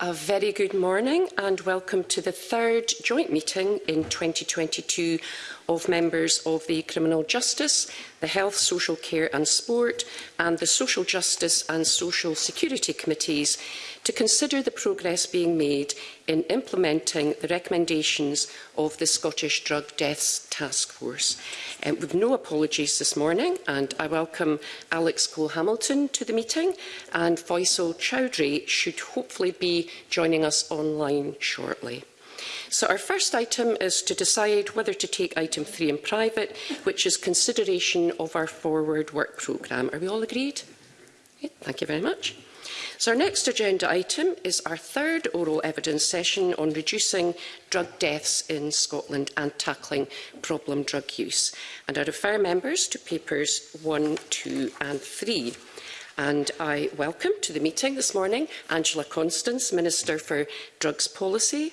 A very good morning and welcome to the third joint meeting in 2022 of members of the Criminal Justice, the Health, Social Care and Sport and the Social Justice and Social Security Committees to consider the progress being made in implementing the recommendations of the Scottish Drug Deaths Task Force. Um, with no apologies this morning, and I welcome Alex Cole-Hamilton to the meeting, and Faisal Chowdhury should hopefully be joining us online shortly. So our first item is to decide whether to take item three in private, which is consideration of our forward work programme. Are we all agreed? Okay, thank you very much. So our next agenda item is our third oral evidence session on reducing drug deaths in Scotland and tackling problem drug use. And I refer members to papers 1, 2 and 3. And I welcome to the meeting this morning Angela Constance, Minister for Drugs Policy,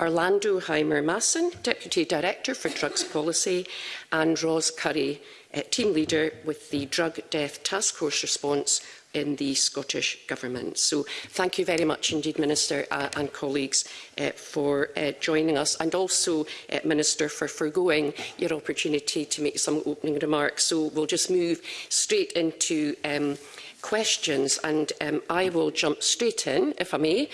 Orlando Heimer Masson, Deputy Director for Drugs Policy, and Ros Curry, uh, Team Leader with the Drug Death Task Force Response in the Scottish Government. So thank you very much indeed, Minister uh, and colleagues, uh, for uh, joining us and also, uh, Minister, for foregoing your opportunity to make some opening remarks. So we'll just move straight into um, questions and um, I will jump straight in, if I may.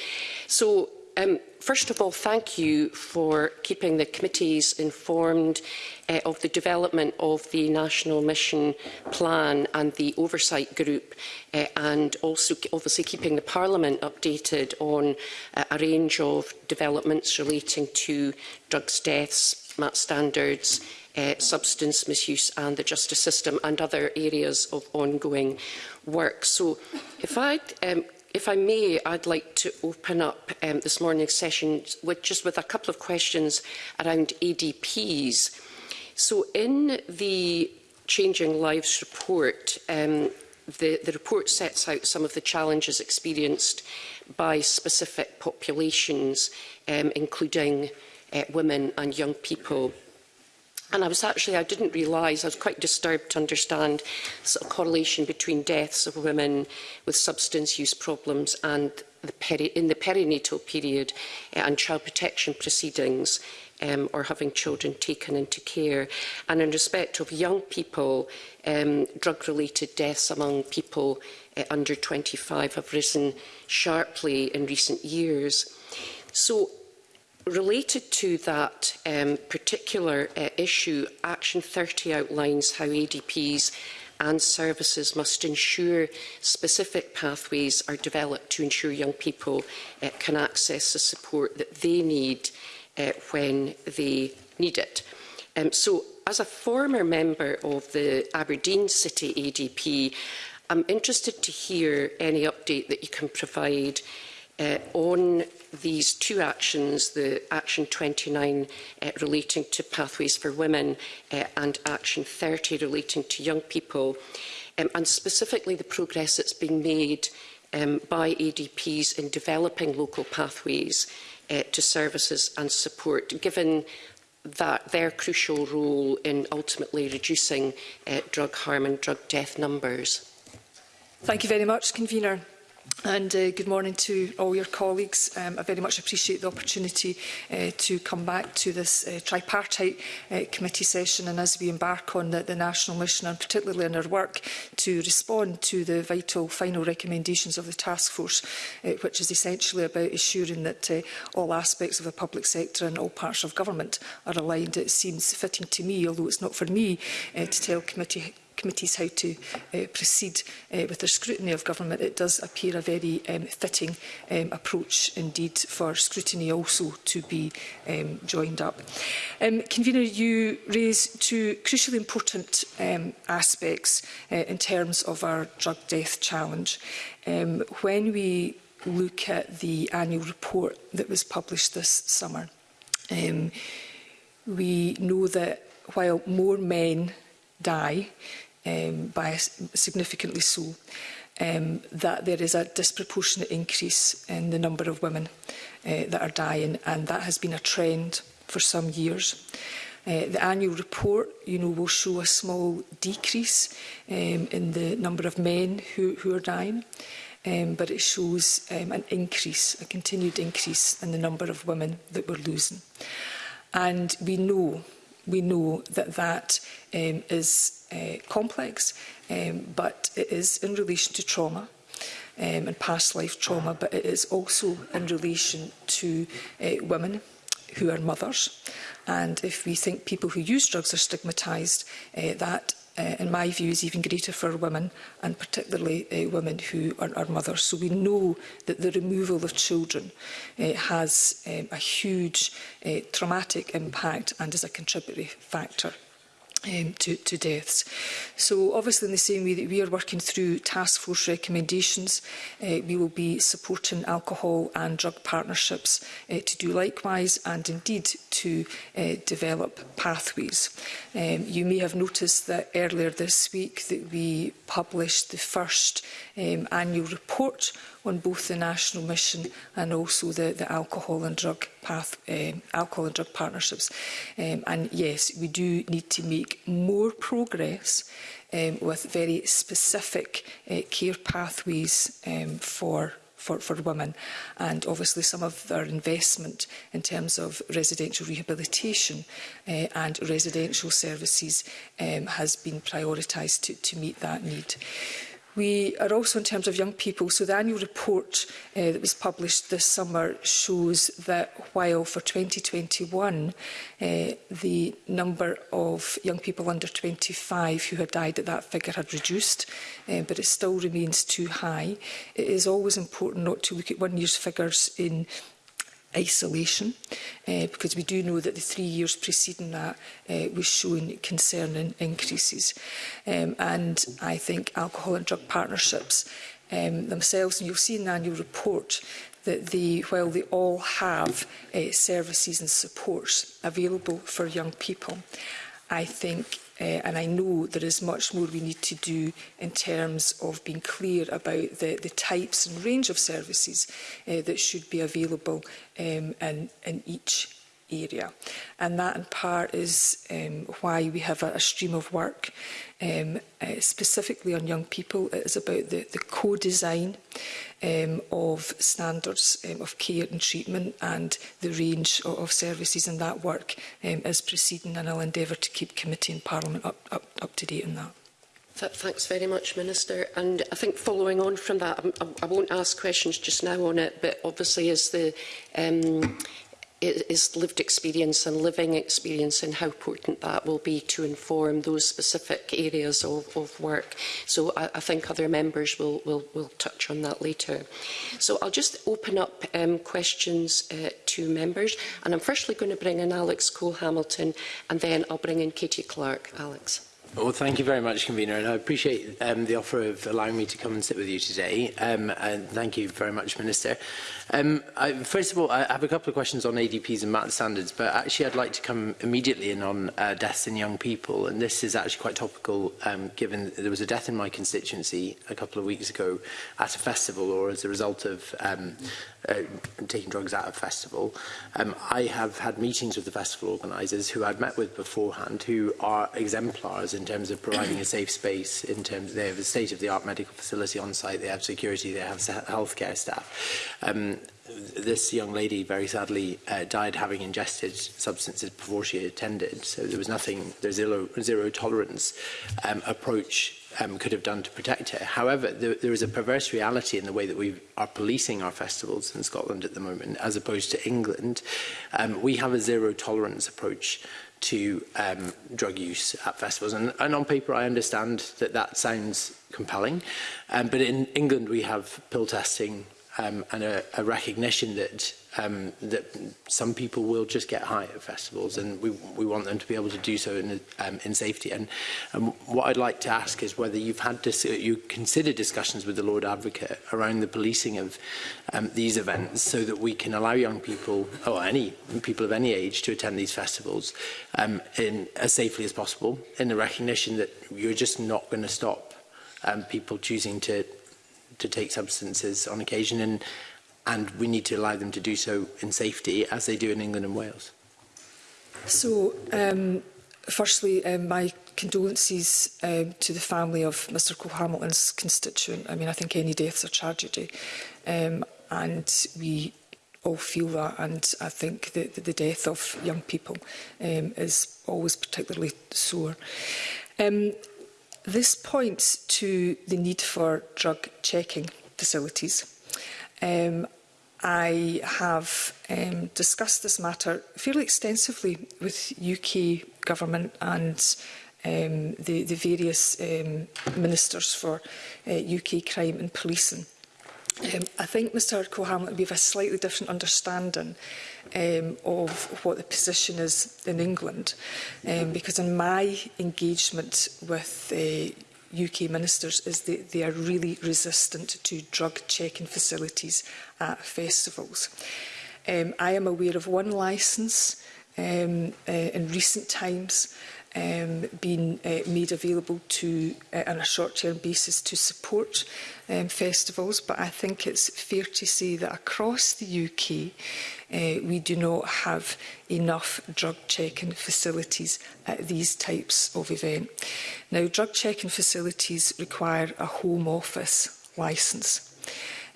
So Um, first of all, thank you for keeping the committees informed uh, of the development of the National Mission Plan and the Oversight Group, uh, and also obviously keeping the Parliament updated on uh, a range of developments relating to drugs deaths, MAT standards, uh, substance misuse and the justice system and other areas of ongoing work. So if I um, If I may, I'd like to open up um, this morning's session with just with a couple of questions around ADPs. So in the Changing Lives report, um, the, the report sets out some of the challenges experienced by specific populations, um, including uh, women and young people. And I was actually, I didn't realise, I was quite disturbed to understand sort of correlation between deaths of women with substance use problems and the peri in the perinatal period uh, and child protection proceedings um, or having children taken into care. And in respect of young people, um, drug-related deaths among people uh, under 25 have risen sharply in recent years. So Related to that um, particular uh, issue, Action 30 outlines how ADPs and services must ensure specific pathways are developed to ensure young people uh, can access the support that they need uh, when they need it. Um, so, as a former member of the Aberdeen City ADP, I'm interested to hear any update that you can provide uh, on these two actions, the Action 29 uh, eh, relating to Pathways for Women uh, and Action 30 relating to young people, um, and specifically the progress that's being made um, by ADPs in developing local pathways uh, to services and support, given that their crucial role in ultimately reducing uh, drug harm and drug death numbers. Thank you very much, Convener. And uh, good morning to all your colleagues. Um, I very much appreciate the opportunity uh, to come back to this uh, tripartite uh, committee session and as we embark on the, the national mission and particularly in our work to respond to the vital final recommendations of the task force, uh, which is essentially about ensuring that uh, all aspects of the public sector and all parts of government are aligned. It seems fitting to me, although it's not for me, uh, to tell committee committees how to uh, proceed uh, with their scrutiny of government, it does appear a very um, fitting um, approach indeed for scrutiny also to be um, joined up. Um, Convener, you raise two crucially important um, aspects uh, in terms of our drug death challenge. Um, when we look at the annual report that was published this summer, um, we know that while more men die um, by significantly so, um, that there is a disproportionate increase in the number of women uh, that are dying, and that has been a trend for some years. Uh, the annual report, you know, will show a small decrease um, in the number of men who, who are dying, um, but it shows um, an increase, a continued increase in the number of women that we're losing. And we know We know that that um, is uh, complex, um, but it is in relation to trauma um, and past life trauma, but it is also in relation to uh, women who are mothers. And if we think people who use drugs are stigmatised, uh, that uh, in my view, is even greater for women, and particularly uh, women who are, are mothers. So we know that the removal of children uh, has um, a huge uh, traumatic impact and is a contributory factor um, to, to deaths. So obviously in the same way that we are working through task force recommendations, uh, we will be supporting alcohol and drug partnerships uh, to do likewise and indeed to uh, develop pathways. Um, you may have noticed that earlier this week that we published the first um, annual report on both the national mission and also the, the alcohol and drug path, um, alcohol and drug partnerships. Um, and yes, we do need to make more progress um, with very specific uh, care pathways um, for for, for women. And obviously some of their investment in terms of residential rehabilitation uh, and residential services um, has been prioritised to, to meet that need. We are also in terms of young people, so the annual report uh, that was published this summer shows that while for 2021 uh, the number of young people under 25 who had died at that figure had reduced, uh, but it still remains too high. It is always important not to look at one year's figures in isolation uh, because we do know that the three years preceding that uh, was showing concerning increases. Um, and I think alcohol and drug partnerships um, themselves, and you'll see in the annual report that they, while they all have uh, services and supports available for young people, I think Uh, and I know there is much more we need to do in terms of being clear about the, the types and range of services uh, that should be available um, in, in each area. And that in part is um, why we have a, a stream of work um, uh, specifically on young people. It is about the, the co-design um, of standards um, of care and treatment and the range of, of services and that work um, is proceeding and I'll endeavour to keep committee and parliament up, up, up to date on that. thanks very much, Minister. And I think following on from that, I, I won't ask questions just now on it, but obviously as the um, is lived experience and living experience and how important that will be to inform those specific areas of, of work. So I, I think other members will, will, will touch on that later. So I'll just open up um, questions uh, to members. And I'm firstly going to bring in Alex Cole-Hamilton and then I'll bring in Katie Clark. Alex. Well, thank you very much, Convener, and I appreciate um, the offer of allowing me to come and sit with you today, um, and thank you very much, Minister. Um, I, first of all, I have a couple of questions on ADPs and MAT standards, but actually I'd like to come immediately in on uh, deaths in young people, and this is actually quite topical, um, given there was a death in my constituency a couple of weeks ago at a festival, or as a result of um, uh, taking drugs at a festival. Um, I have had meetings with the festival organisers who I'd met with beforehand who are exemplars in terms of providing a safe space, in terms they have a state-of-the-art medical facility on site, they have security, they have healthcare staff. Um, this young lady very sadly uh, died having ingested substances before she attended. So there was nothing, there's zero, zero tolerance um, approach um, could have done to protect it. However, there, there is a perverse reality in the way that we are policing our festivals in Scotland at the moment, as opposed to England. Um, we have a zero tolerance approach to um, drug use at festivals. And, and on paper, I understand that that sounds compelling. Um, but in England, we have pill testing um, and a, a recognition that um, that some people will just get high at festivals and we, we want them to be able to do so in, um, in safety. And, and what I'd like to ask is whether you've had to you consider discussions with the Lord Advocate around the policing of um, these events so that we can allow young people or any people of any age to attend these festivals um, in as safely as possible in the recognition that you're just not going to stop um, people choosing to to take substances on occasion and and we need to allow them to do so in safety as they do in England and Wales. So, um, firstly, um, my condolences um, to the family of Mr Cole-Hamilton's constituent. I mean, I think any death's a tragedy um, and we all feel that and I think that the death of young people um, is always particularly sore. Um, this points to the need for drug checking facilities. Um, I have um, discussed this matter fairly extensively with UK government and um, the, the various um, ministers for uh, UK crime and policing. Um, I think Mr Cohamlet would have a slightly different understanding um, of what the position is in England, um, because in my engagement with uh, UK ministers is that they are really resistant to drug checking facilities at festivals. Um, I am aware of one licence um, uh, in recent times um, being uh, made available to, uh, on a short-term basis to support um, festivals, but I think it's fair to say that across the UK uh, we do not have enough drug checking facilities at these types of event. Now, drug checking facilities require a home office licence.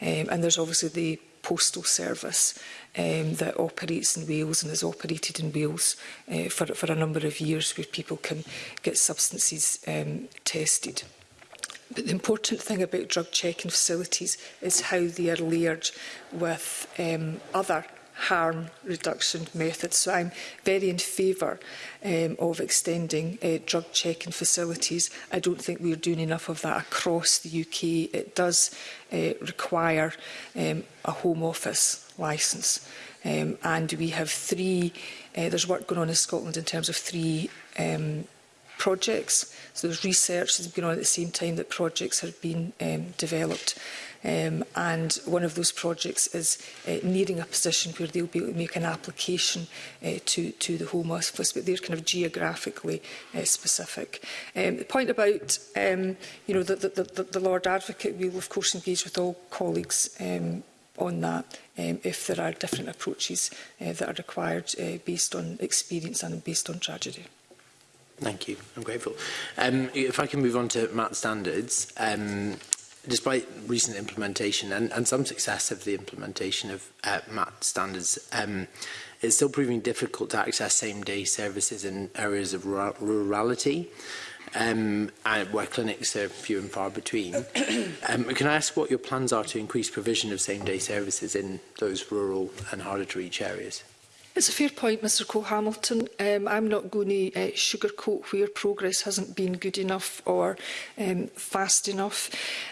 Um, and there's obviously the postal service um, that operates in Wales and has operated in Wales uh, for, for a number of years where people can get substances um, tested. But the important thing about drug checking facilities is how they are layered with um, other harm reduction methods. So I'm very in favour um, of extending uh, drug checking facilities. I don't think we're doing enough of that across the UK. It does uh, require um, a Home Office licence. Um, and we have three, uh, there's work going on in Scotland in terms of three um, projects. So there's research that's been on at the same time that projects have been um, developed. Um, and one of those projects is uh, nearing a position where they'll be able to make an application uh, to, to the Home Office, but they're kind of geographically uh, specific. Um, the point about um, you know, the, the, the, the Lord Advocate, we'll of course engage with all colleagues um, on that um, if there are different approaches uh, that are required uh, based on experience and based on tragedy. Thank you. I'm grateful. Um, if I can move on to MAT standards, um, despite recent implementation and, and some success of the implementation of uh, MAT standards, um, it's still proving difficult to access same-day services in areas of rurality um, and where clinics are few and far between. um, can I ask what your plans are to increase provision of same-day services in those rural and harder-to-reach areas? It's a fair point, Mr Cole-Hamilton. Um, I'm not going to uh, sugarcoat where progress hasn't been good enough or um, fast enough.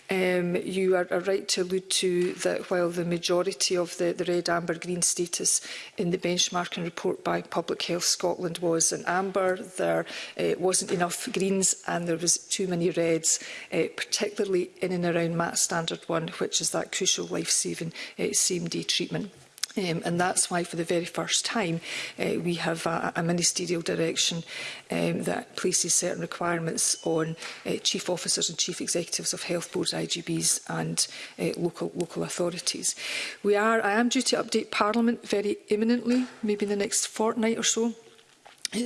Um, you are, are right to allude to that while the majority of the, the red, amber, green status in the benchmarking report by Public Health Scotland was an amber, there uh, wasn't enough greens and there was too many reds, uh, particularly in and around MAT Standard 1, which is that crucial life-saving uh, same-day treatment. Um, and that's why, for the very first time, uh, we have a, a ministerial direction um, that places certain requirements on uh, chief officers and chief executives of health boards, IGBs and uh, local, local authorities. We are, I am due to update Parliament very imminently, maybe in the next fortnight or so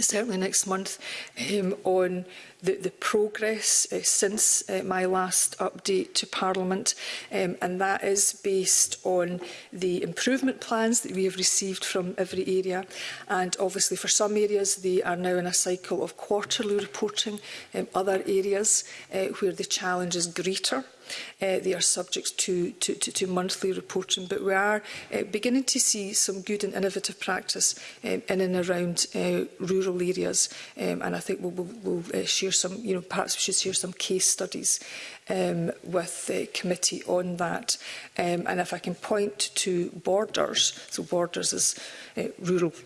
certainly next month um, on the, the progress uh, since uh, my last update to Parliament um, and that is based on the improvement plans that we have received from every area and obviously for some areas they are now in a cycle of quarterly reporting um, other areas uh, where the challenge is greater Uh, they are subject to, to, to, to monthly reporting, but we are uh, beginning to see some good and innovative practice um, in and around uh, rural areas, um, and I think we'll, we'll, we'll uh, share some, you know, perhaps we should share some case studies um, with the committee on that. Um, and if I can point to Borders, so Borders is a uh, rural,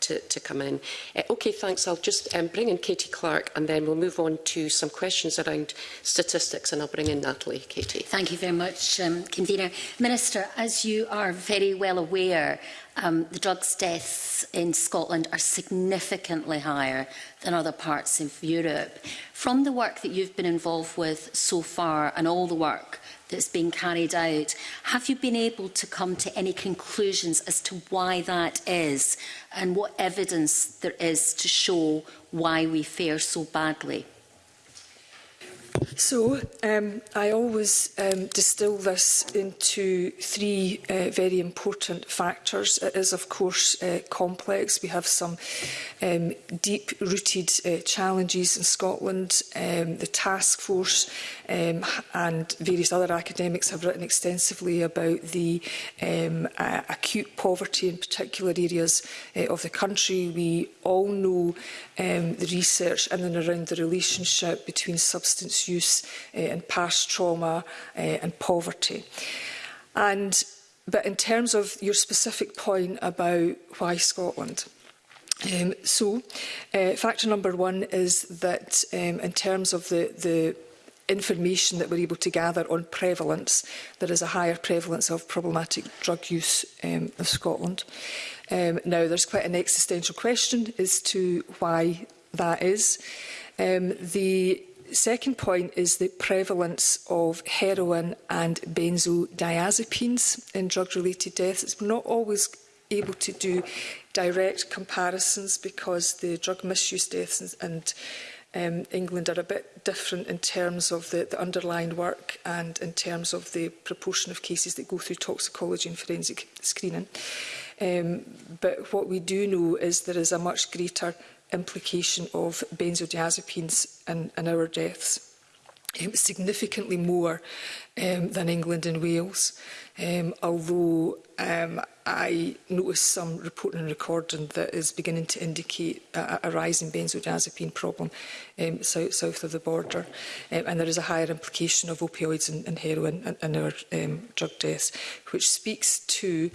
to, to come in. Uh, okay, thanks. I'll just um, bring in Katie Clark and then we'll move on to some questions around statistics and I'll bring in Natalie. Katie. Thank you very much, um, Convener. Minister, as you are very well aware, um, the drugs deaths in Scotland are significantly higher than other parts of Europe. From the work that you've been involved with so far and all the work that's been carried out. Have you been able to come to any conclusions as to why that is and what evidence there is to show why we fare so badly? So, um, I always um, distill this into three uh, very important factors. It is, of course, uh, complex. We have some um, deep-rooted uh, challenges in Scotland. Um, the task force um, and various other academics have written extensively about the um, uh, acute poverty in particular areas uh, of the country. We all know um, the research in and around the relationship between substance use uh, eh, and past trauma uh, and poverty. And, but in terms of your specific point about why Scotland, um, so uh, factor number one is that um, in terms of the, the information that we're able to gather on prevalence, there is a higher prevalence of problematic drug use um, in Scotland. Um, now, there's quite an existential question as to why that is. Um, the second point is the prevalence of heroin and benzodiazepines in drug-related deaths. We're not always able to do direct comparisons because the drug misuse deaths and, um, England are a bit different in terms of the, the underlying work and in terms of the proportion of cases that go through toxicology and forensic screening. Um, but what we do know is there is a much greater implication of benzodiazepines in, in our deaths. Um, significantly more um, than England and Wales. Um, although um, I noticed some reporting and recording that is beginning to indicate a, a rise in benzodiazepine problem um, south, south of the border. Um, and there is a higher implication of opioids and, and heroin in, in our um, drug deaths, which speaks to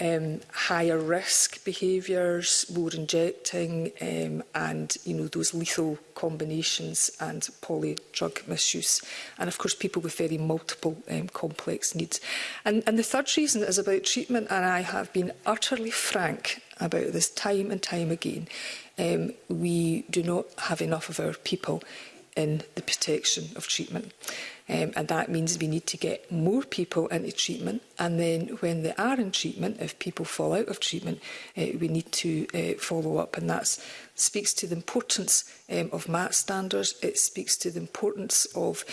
um, higher risk behaviours, more injecting um, and you know those lethal combinations and poly drug misuse. And of course people with very multi multiple um, complex needs. And, and the third reason is about treatment, and I have been utterly frank about this time and time again. Um, we do not have enough of our people in the protection of treatment. Um, and that means we need to get more people into treatment. And then when they are in treatment, if people fall out of treatment, uh, we need to uh, follow up. And that speaks to the importance um, of MAT standards. It speaks to the importance of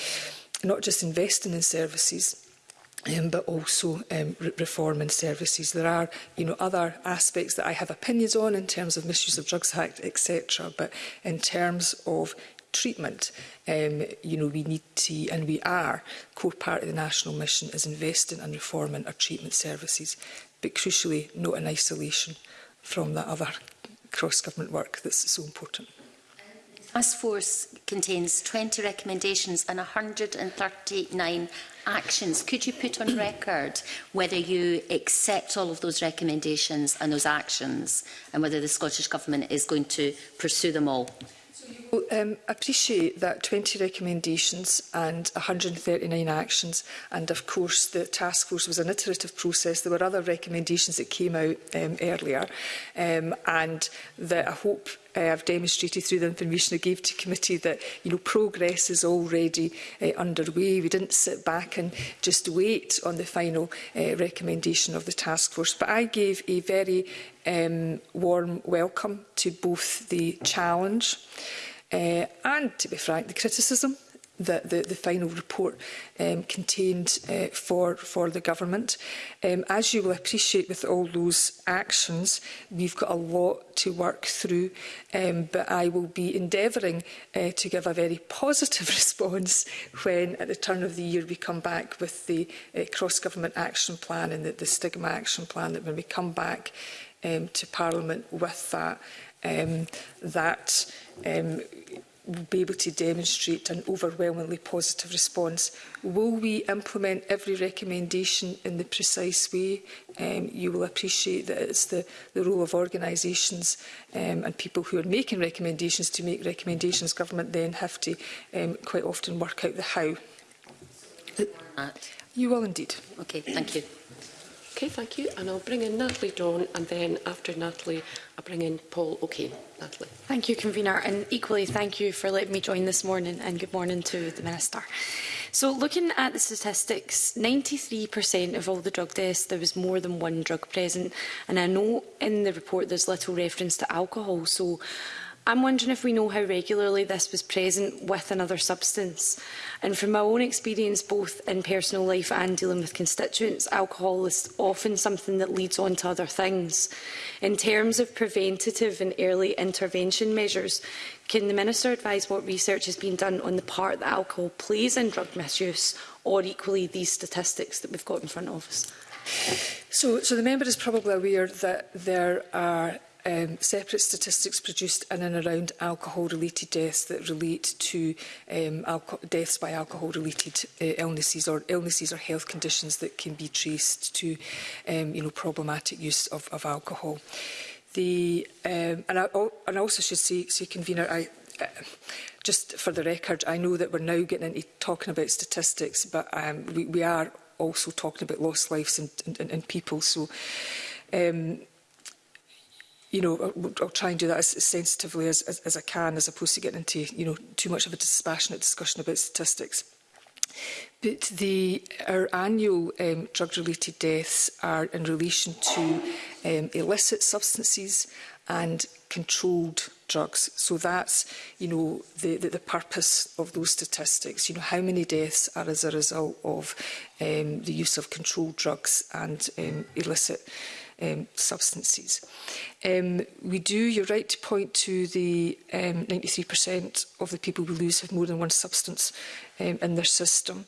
not just investing in services um, but also um, re reform and services. There are you know, other aspects that I have opinions on in terms of Misuse of Drugs Act, etc. But in terms of treatment, um, you know, we need to, and we are, core part of the national mission is investing and reforming our treatment services, but crucially not in isolation from that other cross-government work that's so important. ASFORCE contains 20 recommendations and 139 actions. Could you put on record whether you accept all of those recommendations and those actions and whether the Scottish Government is going to pursue them all? So um, appreciate that 20 recommendations and 139 actions and of course the task force was an iterative process there were other recommendations that came out um, earlier um, and that I hope uh, I've demonstrated through the information I gave to committee that you know progress is already uh, underway. We didn't sit back and just wait on the final uh, recommendation of the task force. But I gave a very um, warm welcome to both the challenge uh, and, to be frank, the criticism the, the, the final report um, contained uh, for, for the government. Um, as you will appreciate with all those actions, we've got a lot to work through, um, but I will be endeavouring uh, to give a very positive response when, at the turn of the year, we come back with the uh, cross-government action plan and the, the stigma action plan, that when we come back um, to Parliament with that, um, that um, be able to demonstrate an overwhelmingly positive response. Will we implement every recommendation in the precise way? Um, you will appreciate that it's the, the role of organisations um, and people who are making recommendations to make recommendations. Government then have to um, quite often work out the how. You will indeed. Okay, thank you. Okay, thank you. And I'll bring in Natalie Dawn and then after Natalie, I'll bring in Paul O'Kane. Natalie. Thank you, Convener. And equally, thank you for letting me join this morning and good morning to the Minister. So looking at the statistics, 93% of all the drug deaths, there was more than one drug present. And I know in the report there's little reference to alcohol. So I'm wondering if we know how regularly this was present with another substance. And from my own experience, both in personal life and dealing with constituents, alcohol is often something that leads on to other things. In terms of preventative and early intervention measures, can the Minister advise what research has been done on the part that alcohol plays in drug misuse, or equally these statistics that we've got in front of us? So, so the member is probably aware that there are um, separate statistics produced in and around alcohol-related deaths that relate to um, deaths by alcohol-related uh, illnesses or illnesses or health conditions that can be traced to um, you know, problematic use of, of alcohol. The, um, and, I, and I also should say, say convener, I, uh, just for the record, I know that we're now getting into talking about statistics, but um, we, we are also talking about lost lives and, and, and people. So um, you know, I'll, I'll try and do that as, as sensitively as, as, as I can, as opposed to getting into, you know, too much of a dispassionate discussion about statistics. But the, our annual um, drug-related deaths are in relation to um, illicit substances and controlled drugs. So that's, you know, the, the, the purpose of those statistics. You know, how many deaths are as a result of um, the use of controlled drugs and um, illicit drugs um, substances. Um, we do, you're right to point to the um, 93% of the people we lose have more than one substance um, in their system.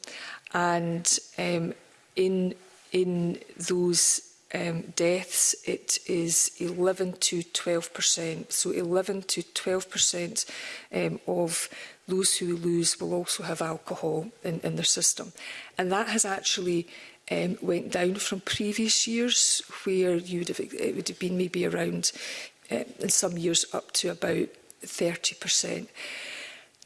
And um, in, in those um, deaths, it is 11 to 12%. So 11 to 12% um, of those who lose will also have alcohol in, in their system. And that has actually um, went down from previous years, where you'd have, it would have been maybe around, uh, in some years, up to about 30%.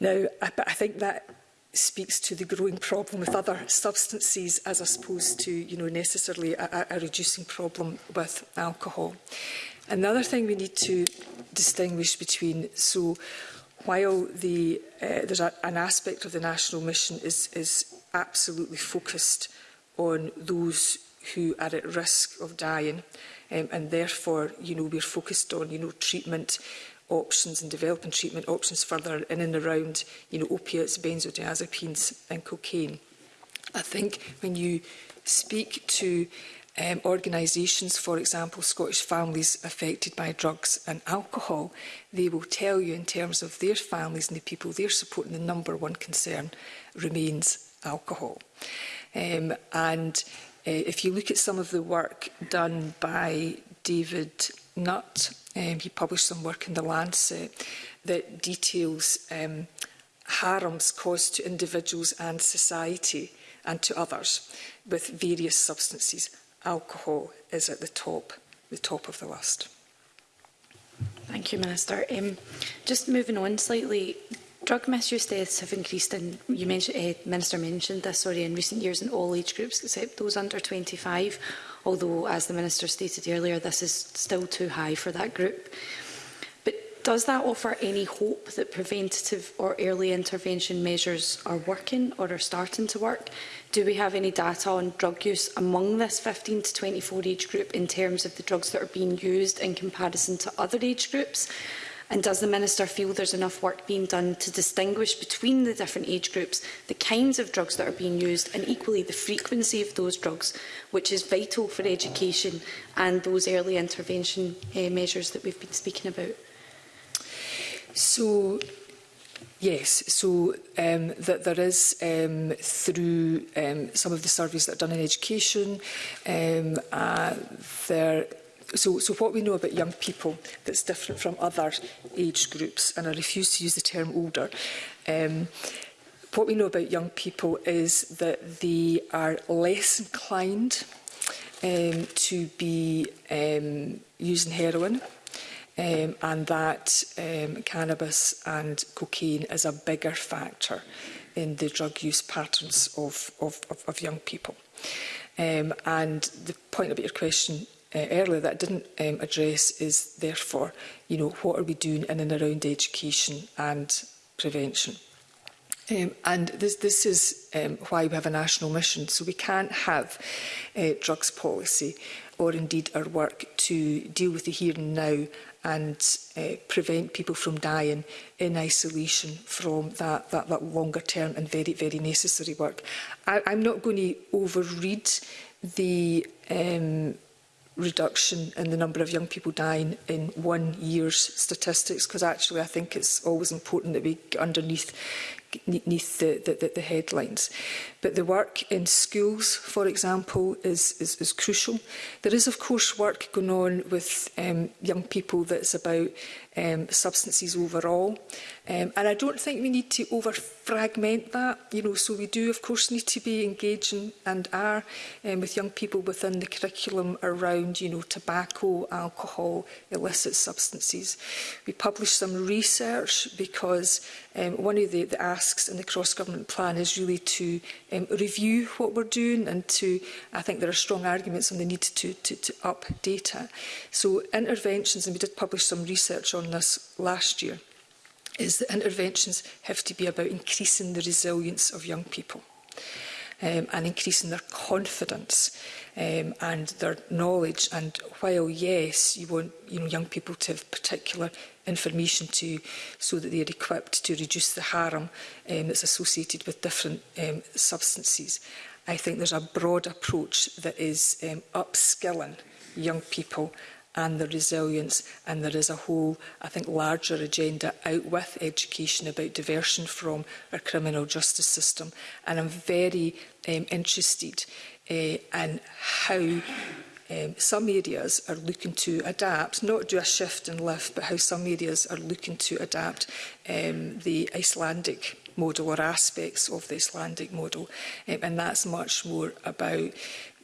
Now, I, but I think that speaks to the growing problem with other substances as opposed to, you know, necessarily a, a reducing problem with alcohol. Another thing we need to distinguish between, so while the, uh, there's a, an aspect of the national mission is, is absolutely focused on those who are at risk of dying. Um, and therefore, you know, we're focused on, you know, treatment options and developing treatment options further in and around, you know, opiates, benzodiazepines and cocaine. I think when you speak to um, organisations, for example, Scottish families affected by drugs and alcohol, they will tell you in terms of their families and the people they're supporting, the number one concern remains alcohol. Um, and uh, if you look at some of the work done by David Nutt, um, he published some work in The Lancet that details um, harms caused to individuals and society and to others with various substances. Alcohol is at the top, the top of the list. Thank you, Minister. Um, just moving on slightly, Drug misuse deaths have increased, and you mentioned, uh, Minister mentioned this, sorry, in recent years in all age groups except those under 25, although, as the Minister stated earlier, this is still too high for that group. But does that offer any hope that preventative or early intervention measures are working or are starting to work? Do we have any data on drug use among this 15 to 24 age group in terms of the drugs that are being used in comparison to other age groups? And does the Minister feel there's enough work being done to distinguish between the different age groups, the kinds of drugs that are being used and equally the frequency of those drugs, which is vital for education and those early intervention uh, measures that we've been speaking about? So, Yes, so um, that there is um, through um, some of the surveys that are done in education, um, uh, there so, so what we know about young people that's different from other age groups, and I refuse to use the term older, um, what we know about young people is that they are less inclined um, to be um, using heroin um, and that um, cannabis and cocaine is a bigger factor in the drug use patterns of, of, of, of young people. Um, and the point about your question uh, earlier that didn't um, address is therefore, you know, what are we doing in and around education and prevention? Um, and this, this is um, why we have a national mission. So we can't have uh, drugs policy or indeed our work to deal with the here and now and uh, prevent people from dying in isolation from that, that, that longer term and very, very necessary work. I, I'm not going to overread the um, reduction in the number of young people dying in one year's statistics because actually I think it's always important that we get underneath the, the, the headlines. But the work in schools, for example, is, is, is crucial. There is, of course, work going on with um, young people that's about um, substances overall. Um, and I don't think we need to over fragment that, you know, so we do of course need to be engaging and are um, with young people within the curriculum around, you know, tobacco, alcohol, illicit substances. We published some research because um, one of the, the asks in the cross-government plan is really to um, review what we're doing and to, I think there are strong arguments on the need to, to, to up data. So interventions, and we did publish some research on this last year, is that interventions have to be about increasing the resilience of young people um, and increasing their confidence um, and their knowledge. And while, yes, you want you know, young people to have particular information to so that they are equipped to reduce the harm um, that's associated with different um, substances. I think there's a broad approach that is um, upskilling young people and their resilience. And there is a whole, I think, larger agenda out with education about diversion from our criminal justice system. And I'm very um, interested uh, in how um, some areas are looking to adapt, not do a shift and lift, but how some areas are looking to adapt um, the Icelandic model or aspects of the Icelandic model. Um, and that's much more about,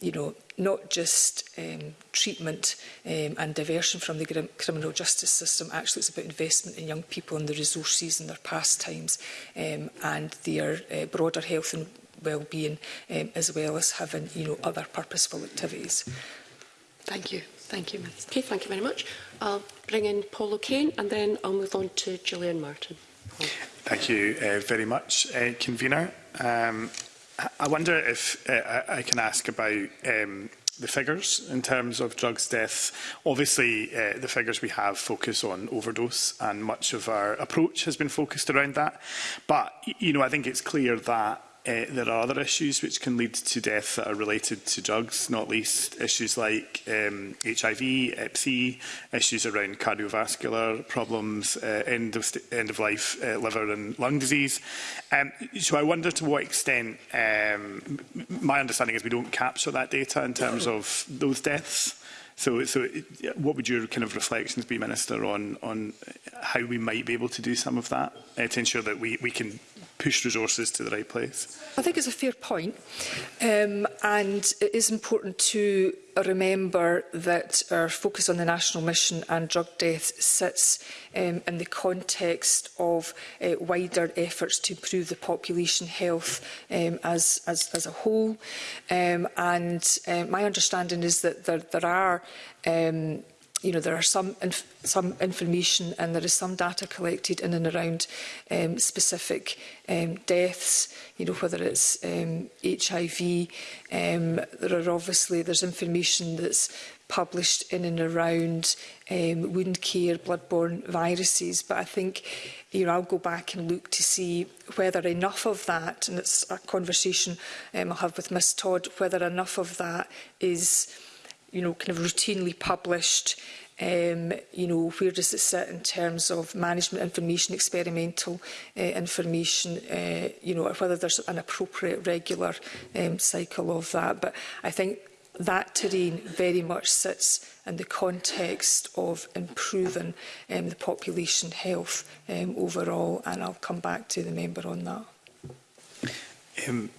you know, not just um, treatment um, and diversion from the criminal justice system. Actually, it's about investment in young people and the resources and their pastimes um, and their uh, broader health and well-being um, as well as having you know other purposeful activities. Mm -hmm. Thank you. Thank you, Ms. Okay, thank you very much. I'll bring in Paul O'Kane and then I'll move on to Gillian Martin. Paul. Thank you uh, very much, uh, Convener. Um, I wonder if uh, I can ask about um, the figures in terms of drugs death. Obviously, uh, the figures we have focus on overdose, and much of our approach has been focused around that. But you know, I think it's clear that Uh, there are other issues which can lead to death that are related to drugs, not least issues like um, HIV, EPC, issues around cardiovascular problems, uh, end of end of life uh, liver and lung disease. Um, so I wonder to what extent um, my understanding is we don't capture that data in terms of those deaths. So, so what would your kind of reflections be, Minister, on on how we might be able to do some of that uh, to ensure that we we can push resources to the right place? I think it's a fair point. Um, and it is important to remember that our focus on the national mission and drug deaths sits um, in the context of uh, wider efforts to improve the population health um, as, as, as a whole. Um, and uh, my understanding is that there, there are um, you know, there are some inf some information and there is some data collected in and around um, specific um, deaths, you know, whether it's um, HIV. Um, there are obviously, there's information that's published in and around um, wound care, bloodborne viruses. But I think you know, I'll go back and look to see whether enough of that, and it's a conversation um, I'll have with Miss Todd, whether enough of that is you know, kind of routinely published? Um, you know, where does it sit in terms of management information, experimental uh, information, uh, you know, whether there's an appropriate regular um, cycle of that. But I think that terrain very much sits in the context of improving um, the population health um, overall, and I'll come back to the member on that. Um,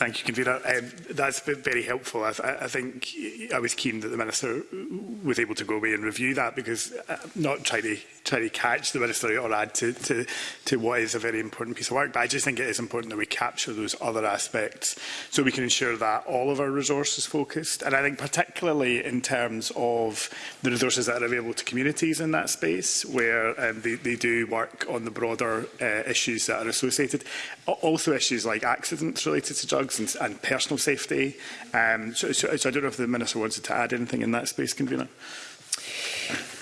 Thank you, Convener. Um, that's been very helpful. I, th I think I was keen that the Minister was able to go away and review that because I'm uh, not trying to, trying to catch the Minister or add to, to, to what is a very important piece of work, but I just think it is important that we capture those other aspects so we can ensure that all of our resources focused. And I think particularly in terms of the resources that are available to communities in that space where um, they, they do work on the broader uh, issues that are associated. Also issues like accidents related to drugs drugs and, and personal safety. Um, so, so, so I don't know if the Minister wants to add anything in that space, Convener.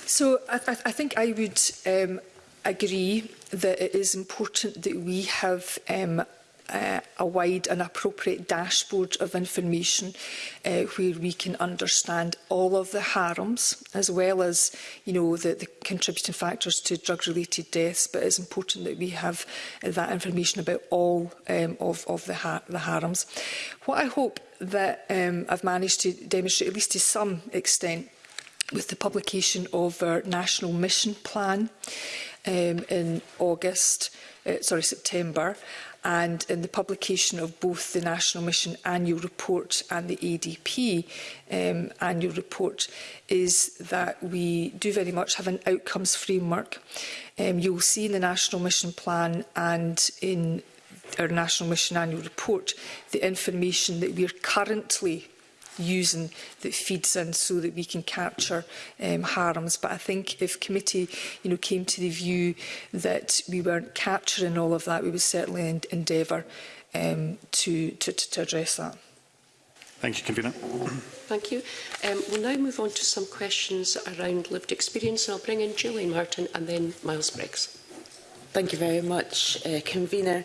So I, th I think I would um, agree that it is important that we have um, uh, a wide and appropriate dashboard of information uh, where we can understand all of the harms as well as you know the, the contributing factors to drug related deaths but it's important that we have uh, that information about all um, of, of the, ha the harms. What I hope that um, I've managed to demonstrate at least to some extent with the publication of our national mission plan um, in August uh, sorry, September, and in the publication of both the National Mission Annual Report and the ADP um, Annual Report is that we do very much have an outcomes framework. Um, you'll see in the National Mission Plan and in our National Mission Annual Report the information that we are currently using that feeds in so that we can capture um, harms. But I think if committee you know, came to the view that we weren't capturing all of that, we would certainly en endeavour um, to, to, to address that. Thank you, Convener. Thank you. Um, we'll now move on to some questions around lived experience. And I'll bring in Julian Martin and then Miles Briggs. Thank you very much, uh, Convener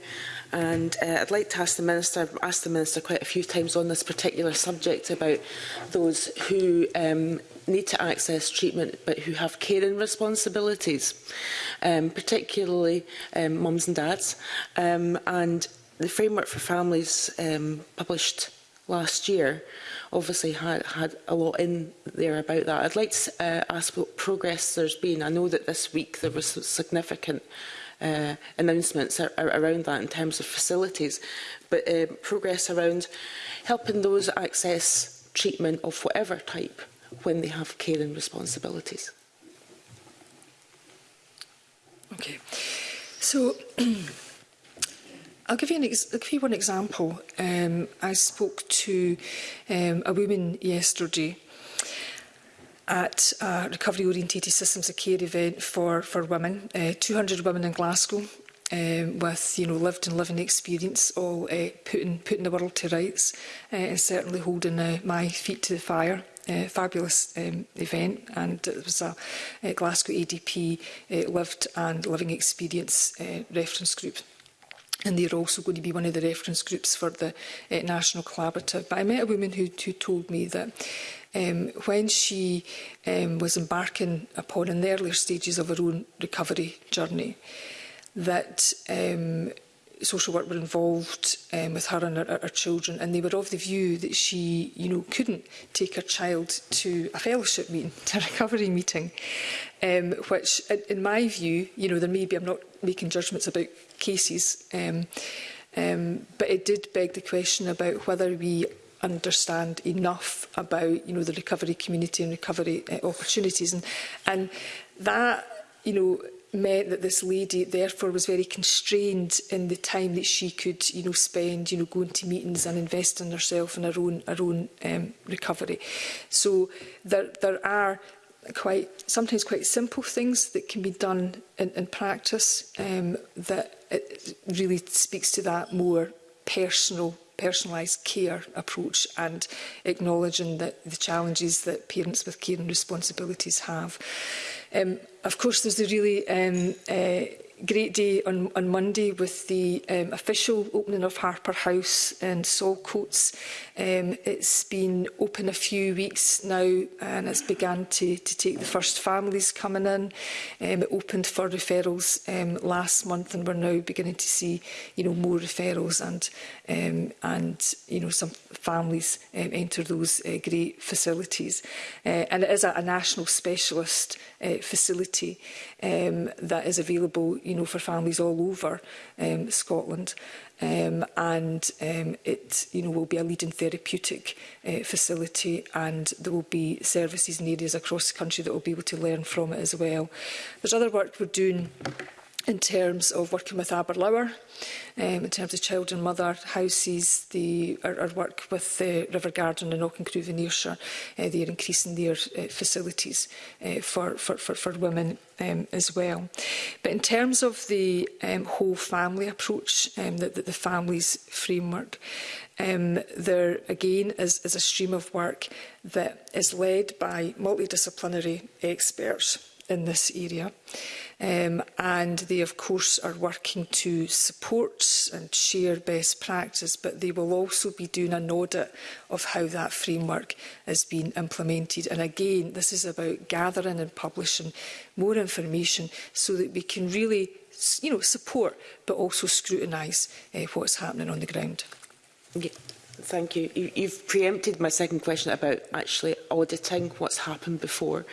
and uh, I'd like to ask the Minister, I've asked the Minister quite a few times on this particular subject about those who um, need to access treatment but who have caring responsibilities, um, particularly um, mums and dads. Um, and the framework for families um, published last year obviously had, had a lot in there about that. I'd like to uh, ask what progress there's been. I know that this week there was significant uh, announcements ar ar around that in terms of facilities, but uh, progress around helping those access treatment of whatever type when they have care and responsibilities. Okay, so I'll give you an ex I'll give you one example. Um, I spoke to um, a woman yesterday at a uh, recovery orientated systems of care event for for women uh, 200 women in Glasgow um, with you know lived and living experience all uh, putting putting the world to rights uh, and certainly holding uh, my feet to the fire uh, fabulous um, event and it was a, uh, a Glasgow ADP uh, lived and living experience uh, reference group and they're also going to be one of the reference groups for the uh, National Collaborative. But I met a woman who, who told me that Um, when she um, was embarking upon, in the earlier stages of her own recovery journey, that um, social work were involved um, with her and her, her children and they were of the view that she you know couldn't take her child to a fellowship meeting to a recovery meeting um, which in my view you know there may be I'm not making judgments about cases um, um, but it did beg the question about whether we understand enough about you know the recovery community and recovery uh, opportunities and and that you know meant that this lady therefore was very constrained in the time that she could you know spend you know going to meetings and investing herself in her own her own um, recovery so there there are quite sometimes quite simple things that can be done in, in practice um, that it uh, really speaks to that more personal personalised care approach and acknowledging that the challenges that parents with care and responsibilities have. Um, of course, there's a really um, uh, great day on, on Monday with the um, official opening of Harper House and Solcoats. Um, it's been open a few weeks now and it's begun to, to take the first families coming in. Um, it opened for referrals um, last month and we're now beginning to see you know, more referrals and um, and you know some families um, enter those uh, great facilities. Uh, and it is a, a national specialist uh, facility um, that is available you know for families all over um, Scotland. Um, and um, it you know will be a leading therapeutic uh, facility and there will be services in areas across the country that will be able to learn from it as well. There's other work we're doing in terms of working with Aberlour, um, in terms of child and mother houses, the, our, our work with the uh, River Garden and Auchincrew in Ayrshire, uh, they increasing their uh, facilities uh, for, for, for, for women um, as well. But in terms of the um, whole family approach, um, the, the, the families framework, um, there again is, is a stream of work that is led by multidisciplinary experts in this area. Um, and they, of course, are working to support and share best practice, but they will also be doing an audit of how that framework has been implemented. And again, this is about gathering and publishing more information so that we can really you know, support but also scrutinise uh, what's happening on the ground. Yeah. Thank you. you. You've preempted my second question about actually auditing what's happened before.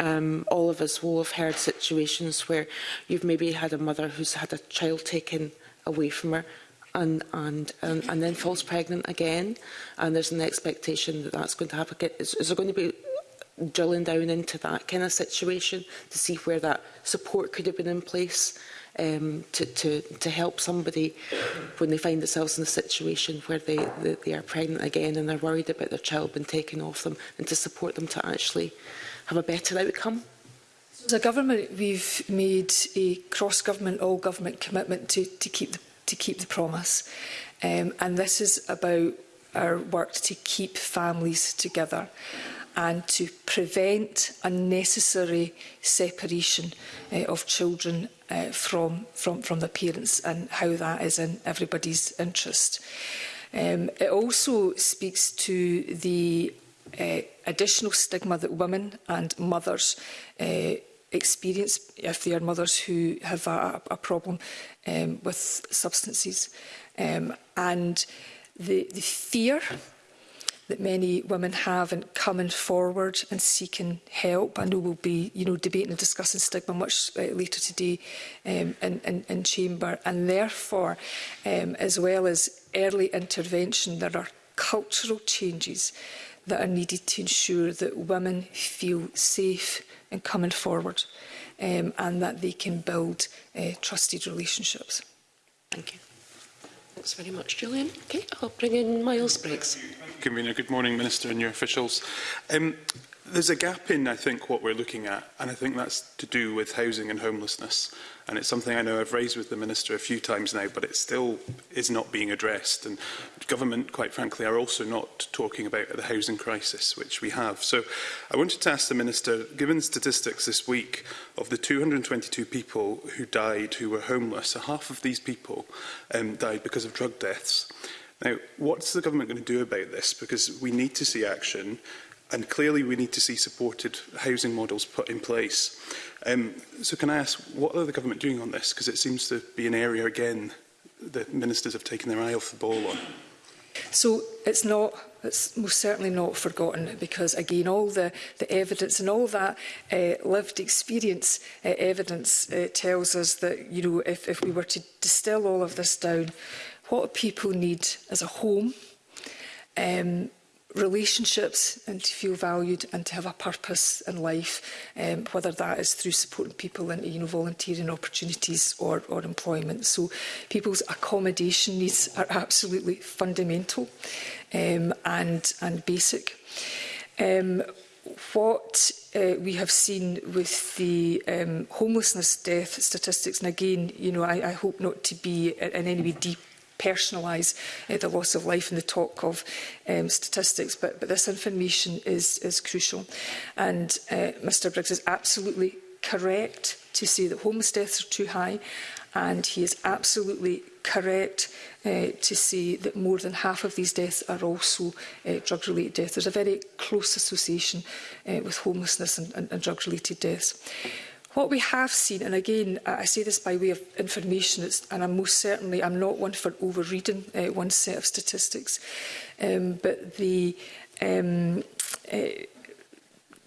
Um, all of us will have heard situations where you've maybe had a mother who's had a child taken away from her and, and, and, and then falls pregnant again, and there's an expectation that that's going to happen. Is, is there going to be drilling down into that kind of situation to see where that support could have been in place um, to, to, to help somebody when they find themselves in a situation where they, they, they are pregnant again and they're worried about their child being taken off them and to support them to actually have a better outcome. As a government, we've made a cross-government, all-government commitment to, to, keep the, to keep the promise. Um, and this is about our work to keep families together and to prevent unnecessary separation uh, of children uh, from, from, from the parents and how that is in everybody's interest. Um, it also speaks to the uh, additional stigma that women and mothers uh, experience if they are mothers who have a, a problem um, with substances. Um, and the, the fear that many women haven't coming forward and seeking help. I know we'll be, you know, debating and discussing stigma much uh, later today um, in, in, in chamber, and therefore, um, as well as early intervention, there are cultural changes that are needed to ensure that women feel safe in coming forward um, and that they can build uh, trusted relationships. Thank you. Thanks very much, Julian. Okay, I'll bring in Miles Briggs. Convener, good morning, Minister and your officials. Um, There's a gap in, I think, what we're looking at, and I think that's to do with housing and homelessness. And it's something I know I've raised with the Minister a few times now, but it still is not being addressed. And government, quite frankly, are also not talking about the housing crisis, which we have. So I wanted to ask the Minister, given statistics this week of the 222 people who died who were homeless, half of these people um, died because of drug deaths. Now, what's the government going to do about this? Because we need to see action. And clearly we need to see supported housing models put in place. Um, so can I ask, what are the government doing on this? Because it seems to be an area, again, that ministers have taken their eye off the ball on. So it's not it's most certainly not forgotten because again all the the evidence and all that uh, lived experience uh, evidence uh, tells us that you know if if we were to distill all of this down what people need is a home um relationships and to feel valued and to have a purpose in life, um, whether that is through supporting people in you know, volunteering opportunities or, or employment. So people's accommodation needs are absolutely fundamental um, and, and basic. Um, what uh, we have seen with the um, homelessness death statistics, and again, you know, I, I hope not to be in any way deep personalise uh, eh, the loss of life and the talk of um, statistics. But, but this information is, is crucial. And uh, eh, Mr Briggs is absolutely correct to say that homeless deaths are too high and he is absolutely correct uh, to say that more than half of these deaths are also uh, drug-related deaths. There's a very close association uh, with homelessness and, and, and drug-related deaths. What we have seen, and again, I say this by way of information, it's, and I'm most certainly, I'm not one for overreading uh, one set of statistics, um, but the, um, uh,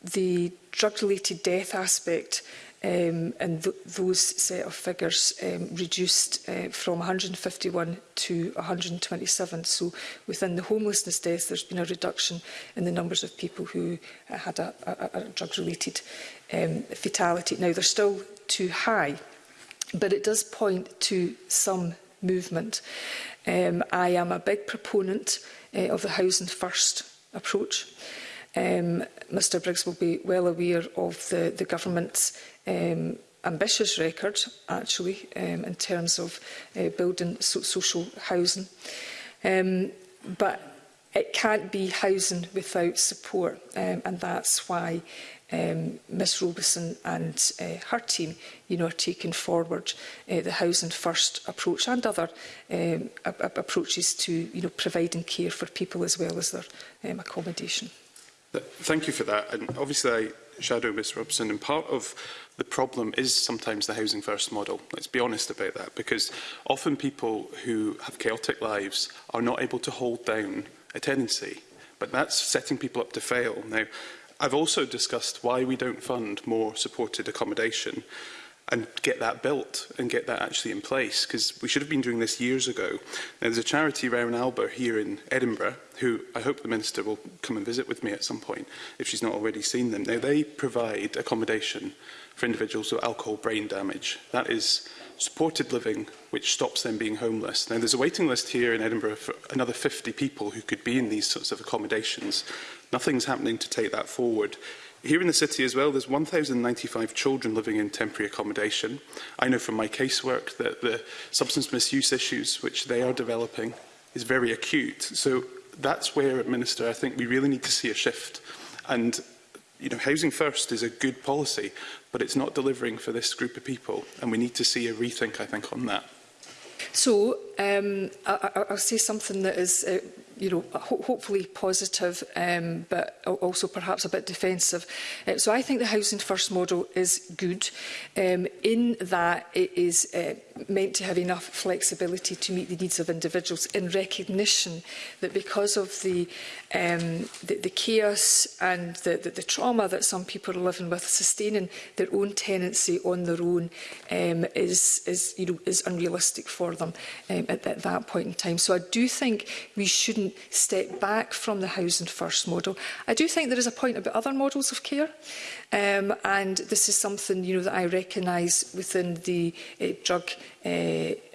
the drug-related death aspect um, and th those set of figures um, reduced uh, from 151 to 127. So within the homelessness deaths, there's been a reduction in the numbers of people who uh, had a, a, a drug-related um, fatality. Now, they're still too high, but it does point to some movement. Um, I am a big proponent uh, of the housing first approach. Um, Mr Briggs will be well aware of the, the government's um, ambitious record, actually, um, in terms of uh, building so social housing. Um, but it can't be housing without support, um, and that's why um, Ms Robeson and uh, her team you know, are taking forward uh, the housing first approach and other um, approaches to you know, providing care for people as well as their um, accommodation. Thank you for that. And obviously, I shadow Ms Robeson, and part of the problem is sometimes the housing first model. Let's be honest about that, because often people who have chaotic lives are not able to hold down a tenancy. But that's setting people up to fail. Now, I've also discussed why we don't fund more supported accommodation and get that built and get that actually in place because we should have been doing this years ago. Now, there's a charity, Rowan Alber, here in Edinburgh, who I hope the Minister will come and visit with me at some point if she's not already seen them. Now, they provide accommodation for individuals with alcohol brain damage. That is supported living, which stops them being homeless. Now, there's a waiting list here in Edinburgh for another 50 people who could be in these sorts of accommodations. Nothing's happening to take that forward. Here in the city as well, there's 1,095 children living in temporary accommodation. I know from my casework that the substance misuse issues which they are developing is very acute. So that's where, Minister, I think we really need to see a shift. And you know, housing first is a good policy, but it's not delivering for this group of people. And we need to see a rethink, I think, on that. So um, I, I, I'll say something that is, uh, you know, ho hopefully positive, um, but also perhaps a bit defensive. Uh, so I think the housing first model is good um, in that it is uh, meant to have enough flexibility to meet the needs of individuals in recognition that because of the um, the, the chaos and the, the, the trauma that some people are living with, sustaining their own tenancy on their own um, is is you know is unrealistic for them. Um, at, at that point in time. So I do think we shouldn't step back from the housing first model. I do think there is a point about other models of care. Um, and this is something you know that I recognise within the uh, drug uh,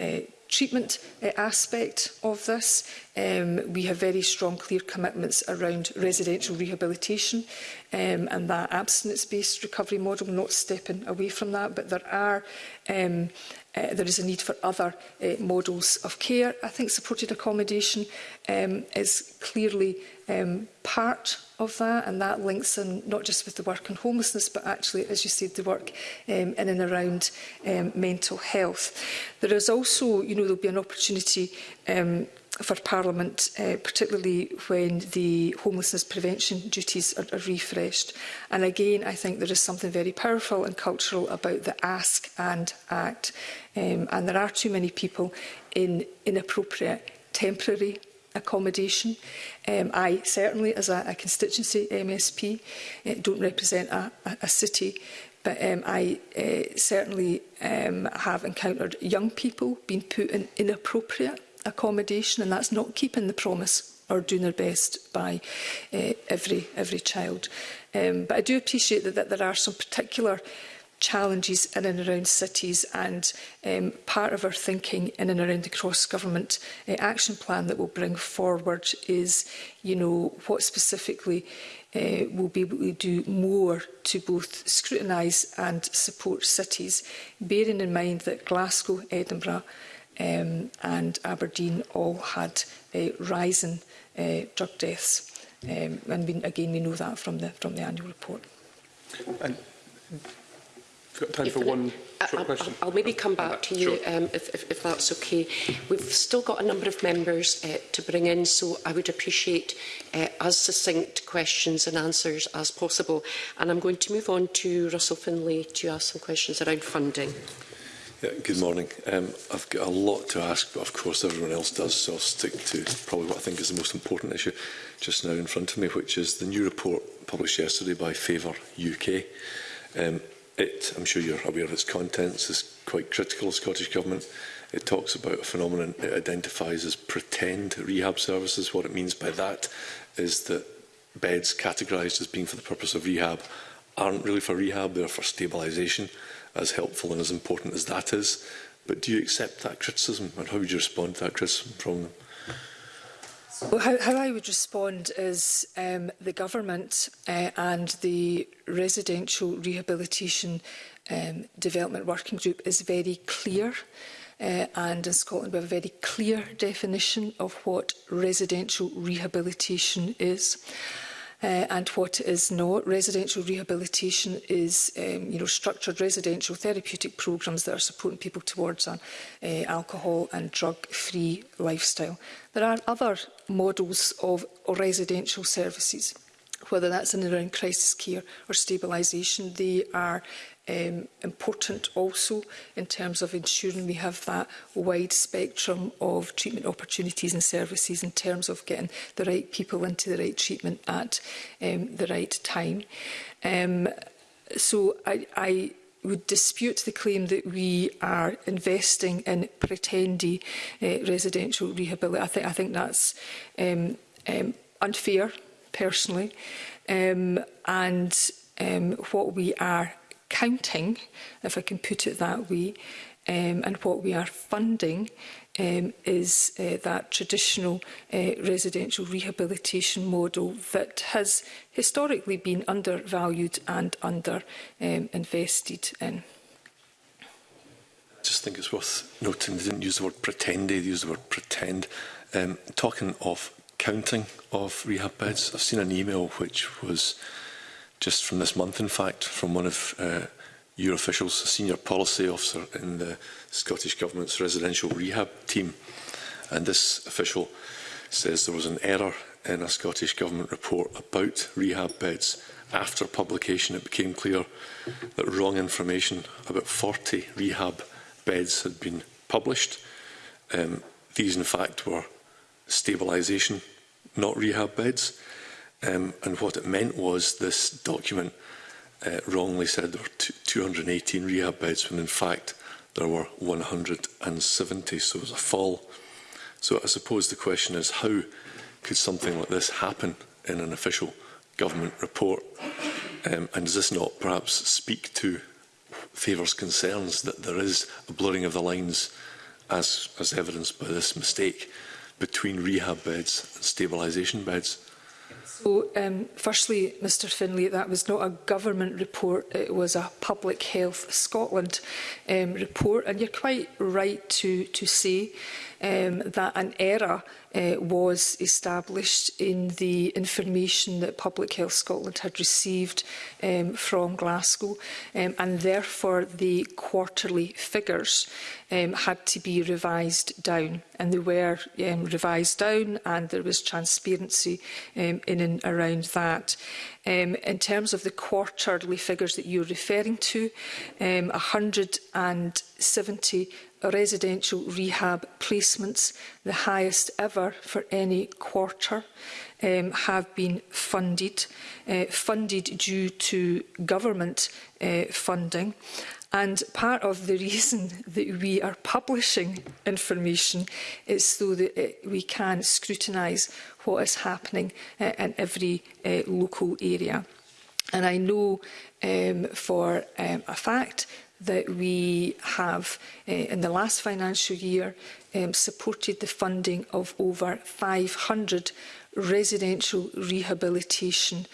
uh, treatment uh, aspect of this. Um, we have very strong, clear commitments around residential rehabilitation um, and that abstinence-based recovery model, not stepping away from that, but there are um, Uh, there is a need for other uh, models of care. I think supported accommodation um, is clearly um, part of that and that links in not just with the work on homelessness but actually as you said the work um, in and around um, mental health. There is also you know there'll be an opportunity um, for Parliament, uh, particularly when the homelessness prevention duties are, are refreshed. And again, I think there is something very powerful and cultural about the ask and act. Um, and there are too many people in inappropriate temporary accommodation. Um, I certainly, as a, a constituency MSP, uh, eh, don't represent a, a, a city, but um, I uh, certainly um, have encountered young people being put in inappropriate accommodation and that's not keeping the promise or doing their best by uh, every every child. Um, but I do appreciate that, that there are some particular challenges in and around cities and um, part of our thinking in and around the cross-government uh, action plan that we'll bring forward is, you know, what specifically uh, we'll be able to do more to both scrutinise and support cities, bearing in mind that Glasgow, Edinburgh, um, and Aberdeen all had uh, rising uh, drug deaths. Um, and we, again, we know that from the, from the annual report. And got time for one short question. I'll maybe come back to you sure. um, if, if, if that's okay. We've still got a number of members uh, to bring in, so I would appreciate uh, as succinct questions and answers as possible. And I'm going to move on to Russell Finlay to ask some questions around funding. Yeah, Good morning. Um, I've got a lot to ask, but of course everyone else does, so I'll stick to probably what I think is the most important issue just now in front of me, which is the new report published yesterday by Favour UK. Um, it, I'm sure you're aware of its contents, is quite critical of Scottish Government. It talks about a phenomenon it identifies as pretend rehab services. What it means by that is that beds categorised as being for the purpose of rehab aren't really for rehab, they're for stabilisation as helpful and as important as that is. But do you accept that criticism and how would you respond to that criticism from them? Well, how, how I would respond is um, the government uh, and the residential rehabilitation um, development working group is very clear. Uh, and in Scotland we have a very clear definition of what residential rehabilitation is uh, and what is not. Residential rehabilitation is um, you know, structured residential therapeutic programmes that are supporting people towards an uh, alcohol and drug-free lifestyle. There are other models of residential services whether that's in around crisis care or stabilisation, they are um, important also in terms of ensuring we have that wide spectrum of treatment opportunities and services in terms of getting the right people into the right treatment at um, the right time. Um, so I, I would dispute the claim that we are investing in pretendy uh, residential rehabilitation. I, th I think that's um, um, unfair, personally. Um, and um, what we are counting, if I can put it that way, um, and what we are funding um, is uh, that traditional uh, residential rehabilitation model that has historically been undervalued and under um, invested in. I just think it's worth noting they didn't use the word pretend, they used the word pretend. Um, talking of counting of rehab beds, I've seen an email which was just from this month, in fact, from one of uh, your officials, a senior policy officer in the Scottish Government's residential rehab team. And this official says there was an error in a Scottish Government report about rehab beds. After publication, it became clear that wrong information about 40 rehab beds had been published. Um, these, in fact, were stabilisation, not rehab beds. Um, and what it meant was this document uh, wrongly said there were 218 rehab beds when in fact there were 170, so it was a fall. So I suppose the question is how could something like this happen in an official government report? Um, and does this not perhaps speak to Favour's concerns that there is a blurring of the lines, as, as evidenced by this mistake, between rehab beds and stabilisation beds? So, um, firstly, Mr Finlay, that was not a government report, it was a Public Health Scotland um, report. And you're quite right to, to say um, that an error uh, was established in the information that Public Health Scotland had received um, from Glasgow um, and therefore the quarterly figures um, had to be revised down and they were um, revised down and there was transparency um, in and around that. Um, in terms of the quarterly figures that you're referring to, um, 170 residential rehab placements, the highest ever for any quarter, um, have been funded, uh, funded due to government uh, funding. And part of the reason that we are publishing information is so that uh, we can scrutinise what is happening uh, in every uh, local area. And I know um, for um, a fact that we have uh, in the last financial year um, supported the funding of over 500 residential rehabilitation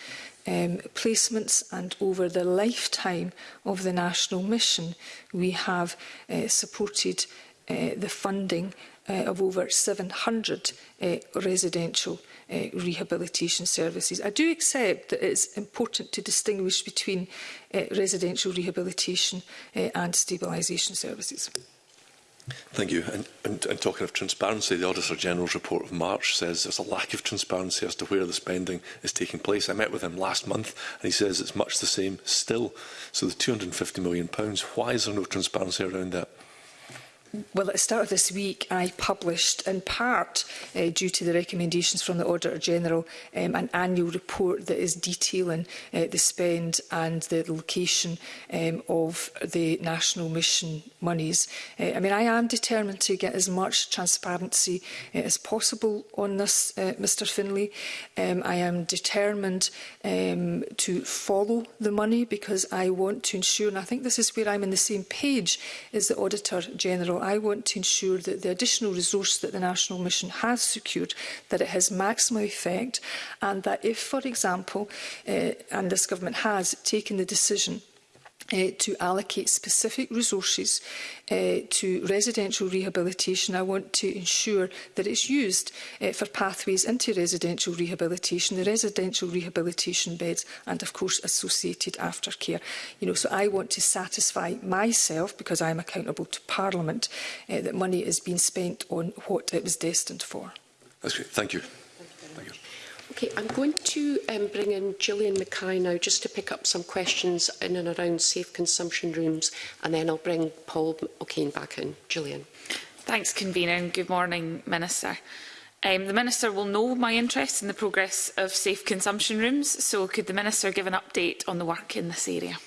um, placements and over the lifetime of the national mission we have uh, supported uh, the funding uh, of over 700 uh, residential uh, rehabilitation services. I do accept that it's important to distinguish between uh, residential rehabilitation uh, and stabilisation services. Thank you. And, and, and talking of transparency, the Auditor General's report of March says there's a lack of transparency as to where the spending is taking place. I met with him last month and he says it's much the same still. So the £250 million, why is there no transparency around that? Well, at the start of this week, I published, in part uh, due to the recommendations from the Auditor General, um, an annual report that is detailing uh, the spend and the location um, of the national mission monies. Uh, I mean, I am determined to get as much transparency uh, as possible on this, uh, Mr Finlay. Um, I am determined um, to follow the money because I want to ensure, and I think this is where I'm on the same page as the Auditor General, I want to ensure that the additional resource that the National Mission has secured, that it has maximum effect and that if, for example, uh, and this government has taken the decision Uh, to allocate specific resources uh, to residential rehabilitation. I want to ensure that it's used uh, for pathways into residential rehabilitation, the residential rehabilitation beds and, of course, associated aftercare. You know, so I want to satisfy myself, because I'm accountable to Parliament, uh, that money is being spent on what it was destined for. That's great. Thank you. Okay, I'm going to um, bring in Gillian Mackay now just to pick up some questions in and around safe consumption rooms, and then I'll bring Paul O'Kane back in. Gillian. Thanks, Convener, and good morning, Minister. Um, the Minister will know my interest in the progress of safe consumption rooms, so could the Minister give an update on the work in this area?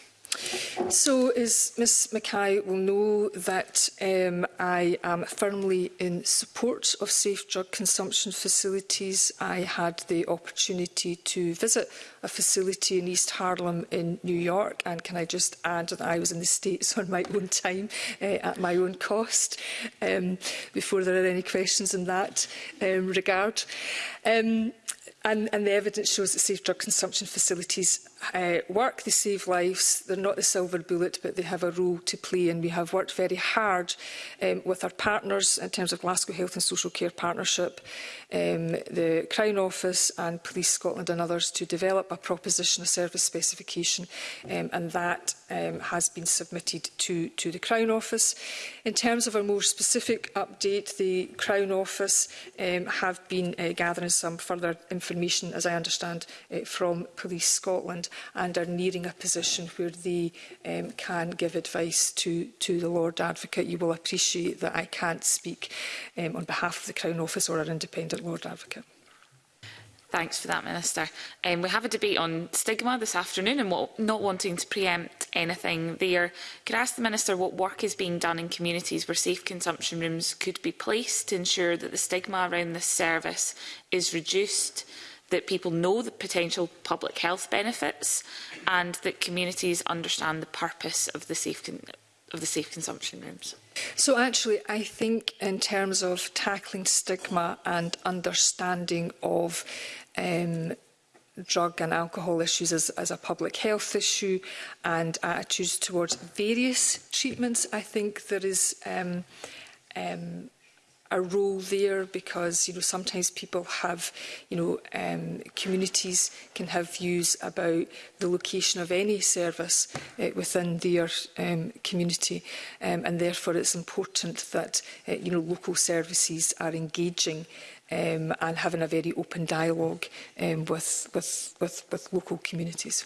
So, as Ms Mackay will know, that um, I am firmly in support of safe drug consumption facilities. I had the opportunity to visit a facility in East Harlem in New York, and can I just add that I was in the States on my own time, uh, at my own cost, um, before there are any questions in that um, regard. Um, and, and the evidence shows that safe drug consumption facilities uh, work. They save lives. They're not the silver bullet, but they have a role to play. And we have worked very hard um, with our partners in terms of Glasgow Health and Social Care Partnership, um, the Crown Office and Police Scotland and others to develop a proposition, a service specification, um, and that um, has been submitted to, to the Crown Office. In terms of a more specific update, the Crown Office um, have been uh, gathering some further information, as I understand, uh, from Police Scotland and are nearing a position where they um, can give advice to, to the Lord Advocate. You will appreciate that I can't speak um, on behalf of the Crown Office or our independent Lord Advocate. Thanks for that, Minister. Um, we have a debate on stigma this afternoon and what, not wanting to preempt anything there. Could I ask the Minister what work is being done in communities where safe consumption rooms could be placed to ensure that the stigma around this service is reduced? that people know the potential public health benefits and that communities understand the purpose of the safe, of the safe consumption rooms. So actually, I think in terms of tackling stigma and understanding of um, drug and alcohol issues as, as a public health issue and attitudes towards various treatments, I think there is um, um, a role there because you know sometimes people have you know um, communities can have views about the location of any service uh, within their um, community um, and therefore it's important that uh, you know local services are engaging um, and having a very open dialogue um, with, with, with, with local communities.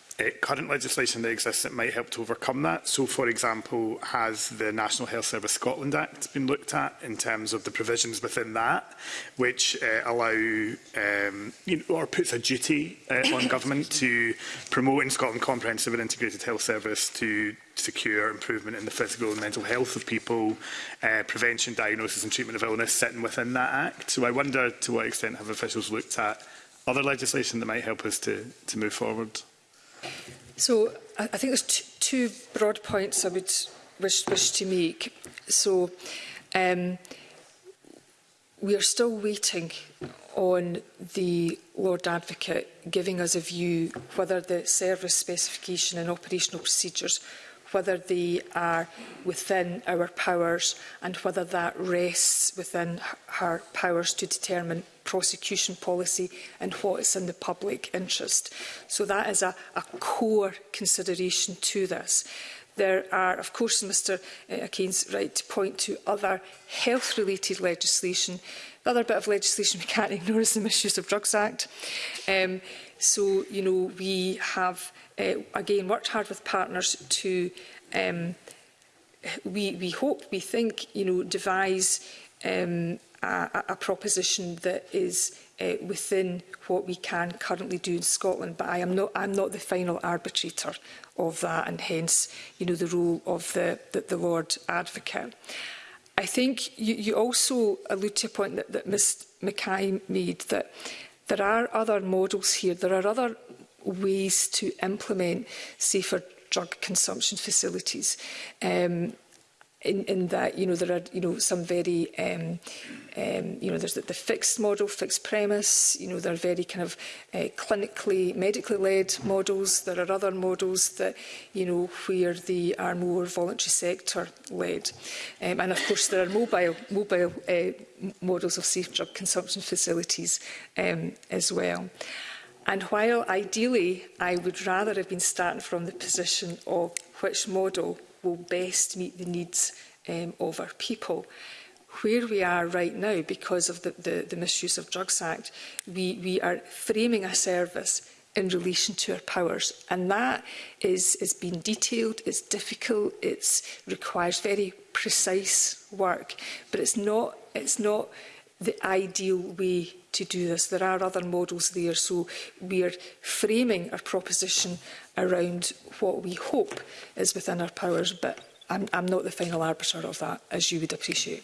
uh, current legislation that exists that might help to overcome that. So, for example, has the National Health Service Scotland Act been looked at in terms of the provisions within that, which uh, allow um, you know, or puts a duty uh, on government to promote in Scotland comprehensive and integrated health service to secure improvement in the physical and mental health of people, uh, prevention, diagnosis and treatment of illness sitting within that act. So I wonder to what extent have officials looked at other legislation that might help us to, to move forward? So I, I think there's two broad points I would wish, wish to make. So um, we are still waiting on the Lord Advocate giving us a view whether the service specification and operational procedures whether they are within our powers and whether that rests within her powers to determine prosecution policy and what is in the public interest. So that is a, a core consideration to this. There are, of course, Mr Akane's eh, right to point to other health-related legislation. The other bit of legislation we can't ignore is the Misuse of Drugs Act. Um, So, you know, we have, uh, again, worked hard with partners to, um, we, we hope, we think, you know, devise um, a, a proposition that is uh, within what we can currently do in Scotland. But I am not, I'm not the final arbitrator of that and hence, you know, the role of the, the, the Lord Advocate. I think you, you also allude to a point that, that Ms Mackay made that There are other models here. There are other ways to implement safer drug consumption facilities. Um, in, in that, you know, there are, you know, some very, um, um, you know, there's the, the fixed model, fixed premise, you know, there are very kind of uh, clinically, medically led models. There are other models that, you know, where they are more voluntary sector led. Um, and of course, there are mobile, mobile uh, models of safe drug consumption facilities um, as well. And while ideally I would rather have been starting from the position of which model will best meet the needs um, of our people. Where we are right now, because of the, the, the Misuse of Drugs Act, we, we are framing a service in relation to our powers. And that is, is being detailed, it's difficult, it requires very precise work, but it's not, it's not the ideal way to do this. There are other models there, so are framing our proposition around what we hope is within our powers, but I'm, I'm not the final arbiter of that, as you would appreciate.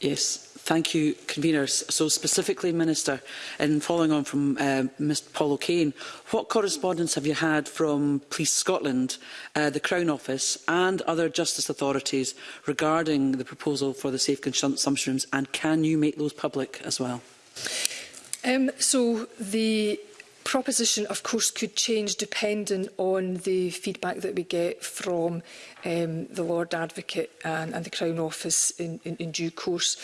Yes, Thank you, conveners. So specifically, Minister, in following on from uh, Mr Paul O'Kane, what correspondence have you had from Police Scotland, uh, the Crown Office and other justice authorities regarding the proposal for the safe consumption rooms and can you make those public as well? Um, so the proposition, of course, could change depending on the feedback that we get from um, the Lord Advocate and, and the Crown Office in, in, in due course.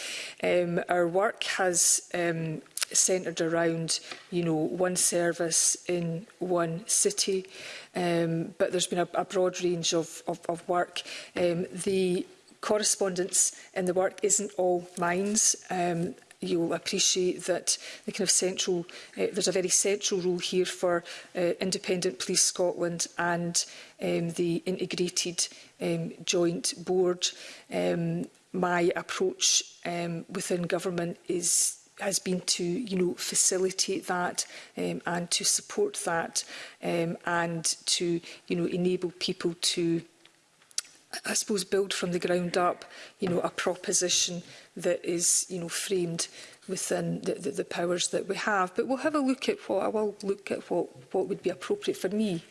Um, our work has um, centred around, you know, one service in one city, um, but there's been a, a broad range of, of, of work. Um, the correspondence in the work isn't all mines. Um, you'll appreciate that the kind of central, uh, there's a very central role here for uh, Independent Police Scotland and um, the integrated um, joint board. Um, my approach um, within government is has been to you know facilitate that um, and to support that um, and to you know enable people to I suppose build from the ground up you know a proposition that is you know framed within the, the, the powers that we have. But we'll have a look at what I will look at what what would be appropriate for me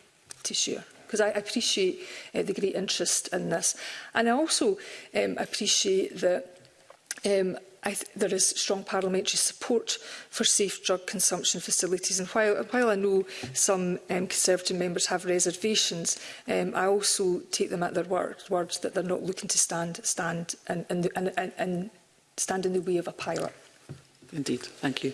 to share because I appreciate uh, the great interest in this, and I also um, appreciate that. Um, I th there is strong parliamentary support for safe drug consumption facilities. And while, while I know some um, Conservative members have reservations, um, I also take them at their word, words that they're not looking to stand, stand in, in, the, in, in, stand in the way of a pilot. Indeed. Thank you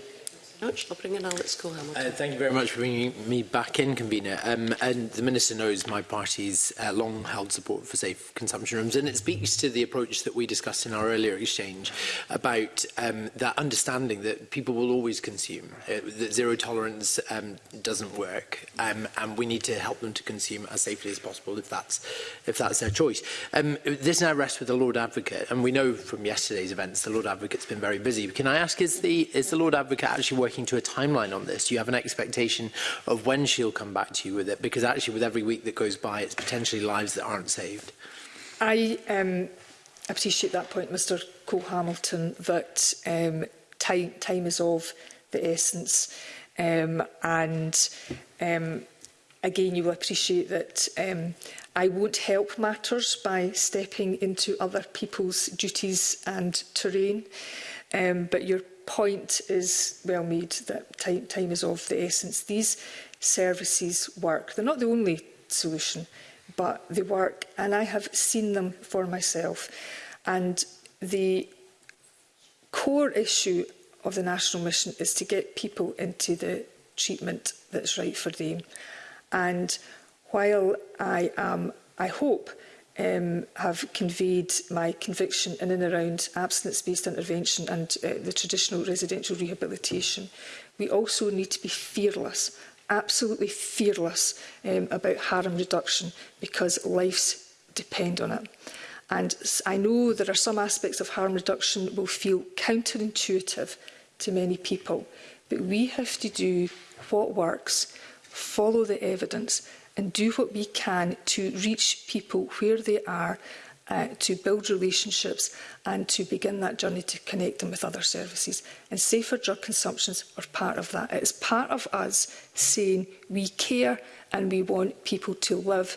much. I'll bring in Alex Cohen. Uh, thank you very much for bringing me back in, Convener. Um, and the Minister knows my party's uh, long-held support for safe consumption rooms, and it speaks to the approach that we discussed in our earlier exchange about um, that understanding that people will always consume, uh, that zero tolerance um, doesn't work, um, and we need to help them to consume as safely as possible if that's, if that's their choice. Um, this now rests with the Lord Advocate, and we know from yesterday's events the Lord Advocate's been very busy. Can I ask, is the, is the Lord Advocate actually working working to a timeline on this? Do you have an expectation of when she'll come back to you with it? Because actually, with every week that goes by, it's potentially lives that aren't saved. I um, appreciate that point, Mr Cole Hamilton, that um, time, time is of the essence. Um, and um, again, you will appreciate that um, I won't help matters by stepping into other people's duties and terrain. Um, but your point is well made that time, time is of the essence. These services work. They're not the only solution, but they work. And I have seen them for myself. And the core issue of the national mission is to get people into the treatment that's right for them. And while I am, I hope, um, have conveyed my conviction in and around abstinence-based intervention and uh, the traditional residential rehabilitation. We also need to be fearless, absolutely fearless um, about harm reduction because lives depend on it. And I know there are some aspects of harm reduction will feel counterintuitive to many people, but we have to do what works, follow the evidence and do what we can to reach people where they are, uh, to build relationships and to begin that journey to connect them with other services. And safer drug consumptions are part of that. It's part of us saying we care and we want people to live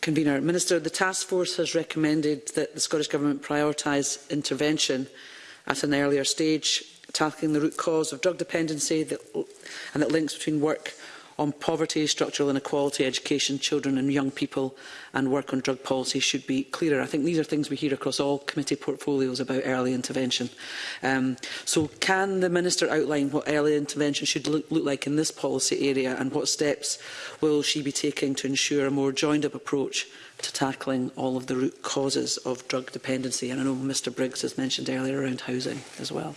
convener. Minister, the task force has recommended that the Scottish Government prioritise intervention at an earlier stage, tackling the root cause of drug dependency that, and that links between work on poverty, structural inequality, education, children and young people and work on drug policy should be clearer. I think these are things we hear across all committee portfolios about early intervention. Um, so can the Minister outline what early intervention should look, look like in this policy area and what steps will she be taking to ensure a more joined-up approach to tackling all of the root causes of drug dependency? And I know Mr Briggs has mentioned earlier around housing as well.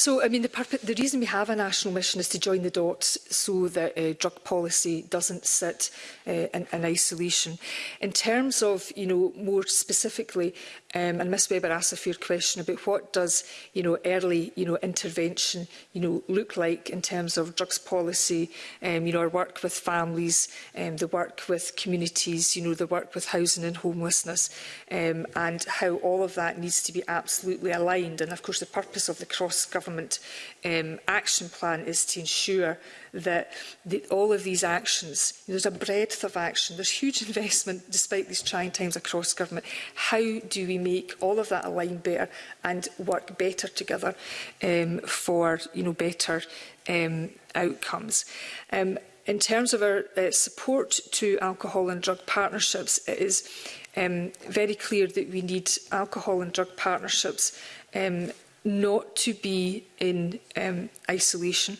So, I mean, the, purpose, the reason we have a national mission is to join the dots so that uh, drug policy doesn't sit uh, in, in isolation. In terms of, you know, more specifically, um, and Ms Webber asked a fair question about what does, you know, early, you know, intervention, you know, look like in terms of drugs policy, um, you know, our work with families, um, the work with communities, you know, the work with housing and homelessness, um, and how all of that needs to be absolutely aligned. And of course, the purpose of the cross-government government um, Action Plan is to ensure that the, all of these actions, there's a breadth of action, there's huge investment despite these trying times across government. How do we make all of that align better and work better together um, for you know, better um, outcomes? Um, in terms of our uh, support to alcohol and drug partnerships, it is um, very clear that we need alcohol and drug partnerships um, not to be in um, isolation.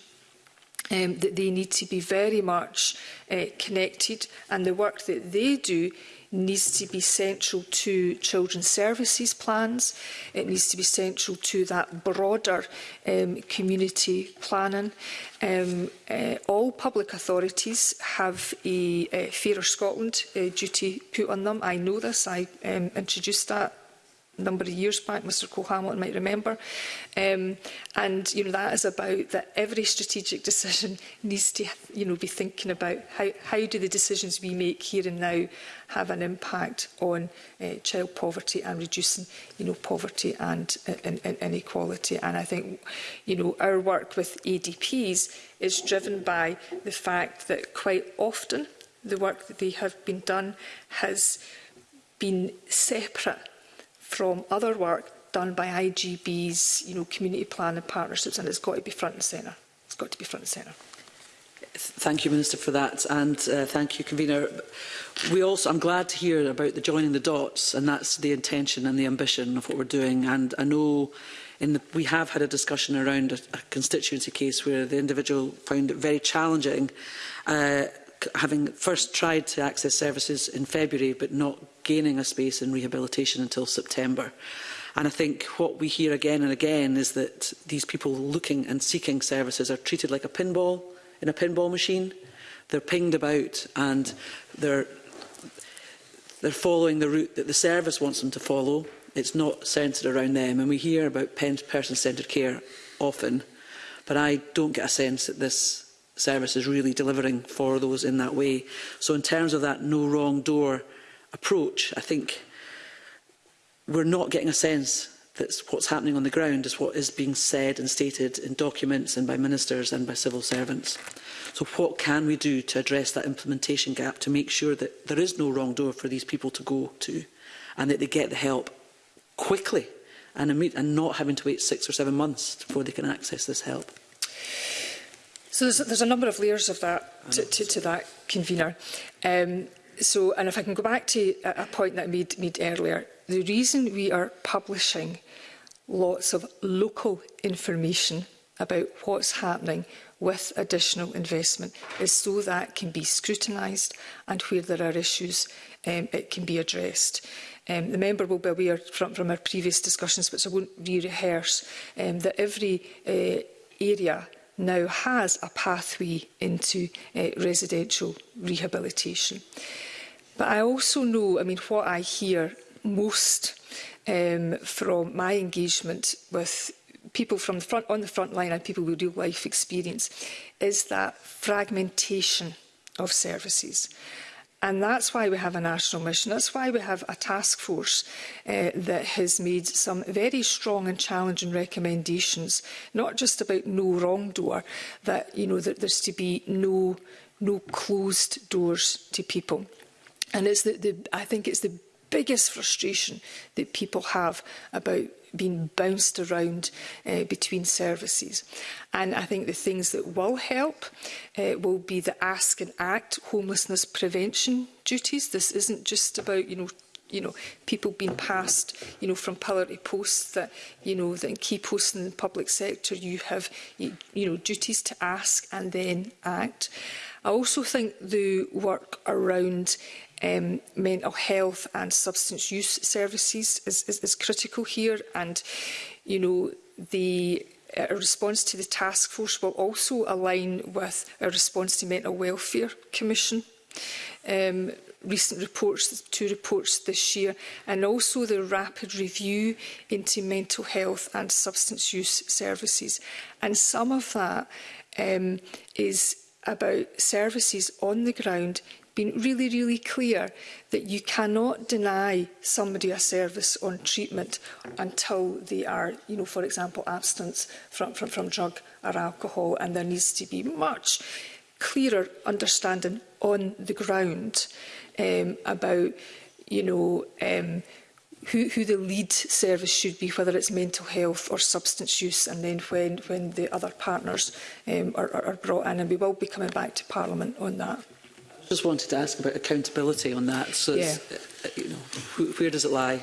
Um, that they need to be very much uh, connected and the work that they do needs to be central to children's services plans. It needs to be central to that broader um, community planning. Um, uh, all public authorities have a, a uh, Fairer Scotland uh, duty put on them. I know this. I um, introduced that number of years back, Mr Cole Hamilton might remember. Um, and you know, that is about that every strategic decision needs to you know, be thinking about how, how do the decisions we make here and now have an impact on uh, child poverty and reducing you know, poverty and, and, uh, and inequality. And I think you know, our work with ADPs is driven by the fact that quite often the work that they have been done has been separate from other work done by IGBs, you know, community plan and partnerships, and it's got to be front and centre. It's got to be front and centre. Thank you, Minister, for that, and uh, thank you, Convener. We also, I'm glad to hear about the joining the dots, and that's the intention and the ambition of what we're doing. And I know in the, we have had a discussion around a, a constituency case where the individual found it very challenging uh, having first tried to access services in February but not gaining a space in rehabilitation until September. And I think what we hear again and again is that these people looking and seeking services are treated like a pinball in a pinball machine. They're pinged about and they're, they're following the route that the service wants them to follow. It's not centred around them. And we hear about person-centred care often, but I don't get a sense that this service is really delivering for those in that way. So in terms of that no wrong door approach, I think we're not getting a sense that what's happening on the ground is what is being said and stated in documents and by ministers and by civil servants. So what can we do to address that implementation gap to make sure that there is no wrong door for these people to go to and that they get the help quickly and, and not having to wait six or seven months before they can access this help? So there's, there's a number of layers of that to, to, to that convener. Um, so, and if I can go back to a, a point that I made, made earlier, the reason we are publishing lots of local information about what's happening with additional investment is so that can be scrutinised and where there are issues um, it can be addressed. Um, the member will be aware from, from our previous discussions, but so I won't re-rehearse, um, that every uh, area now has a pathway into uh, residential rehabilitation. But I also know, I mean, what I hear most um, from my engagement with people from the front, on the front line and people with real life experience is that fragmentation of services. And that's why we have a national mission. That's why we have a task force uh, that has made some very strong and challenging recommendations, not just about no wrongdoer, that you know that there's to be no no closed doors to people. And it's the, the I think it's the biggest frustration that people have about been bounced around uh, between services. And I think the things that will help uh, will be the ask and act homelessness prevention duties. This isn't just about, you know, you know, people being passed, you know, from pillar to post that, you know, that in key posts in the public sector you have, you, you know, duties to ask and then act. I also think the work around um, mental health and substance use services is, is, is critical here. And, you know, the a uh, response to the task force will also align with a response to Mental Welfare Commission um, recent reports, two reports this year, and also the rapid review into mental health and substance use services. And some of that um, is about services on the ground been really, really clear that you cannot deny somebody a service on treatment until they are, you know, for example, abstinence from, from, from drug or alcohol, and there needs to be much clearer understanding on the ground um, about, you know, um, who, who the lead service should be, whether it's mental health or substance use, and then when, when the other partners um, are, are brought in. And we will be coming back to Parliament on that. Just wanted to ask about accountability on that. So, yeah. Uh, uh, you know, wh where does it lie?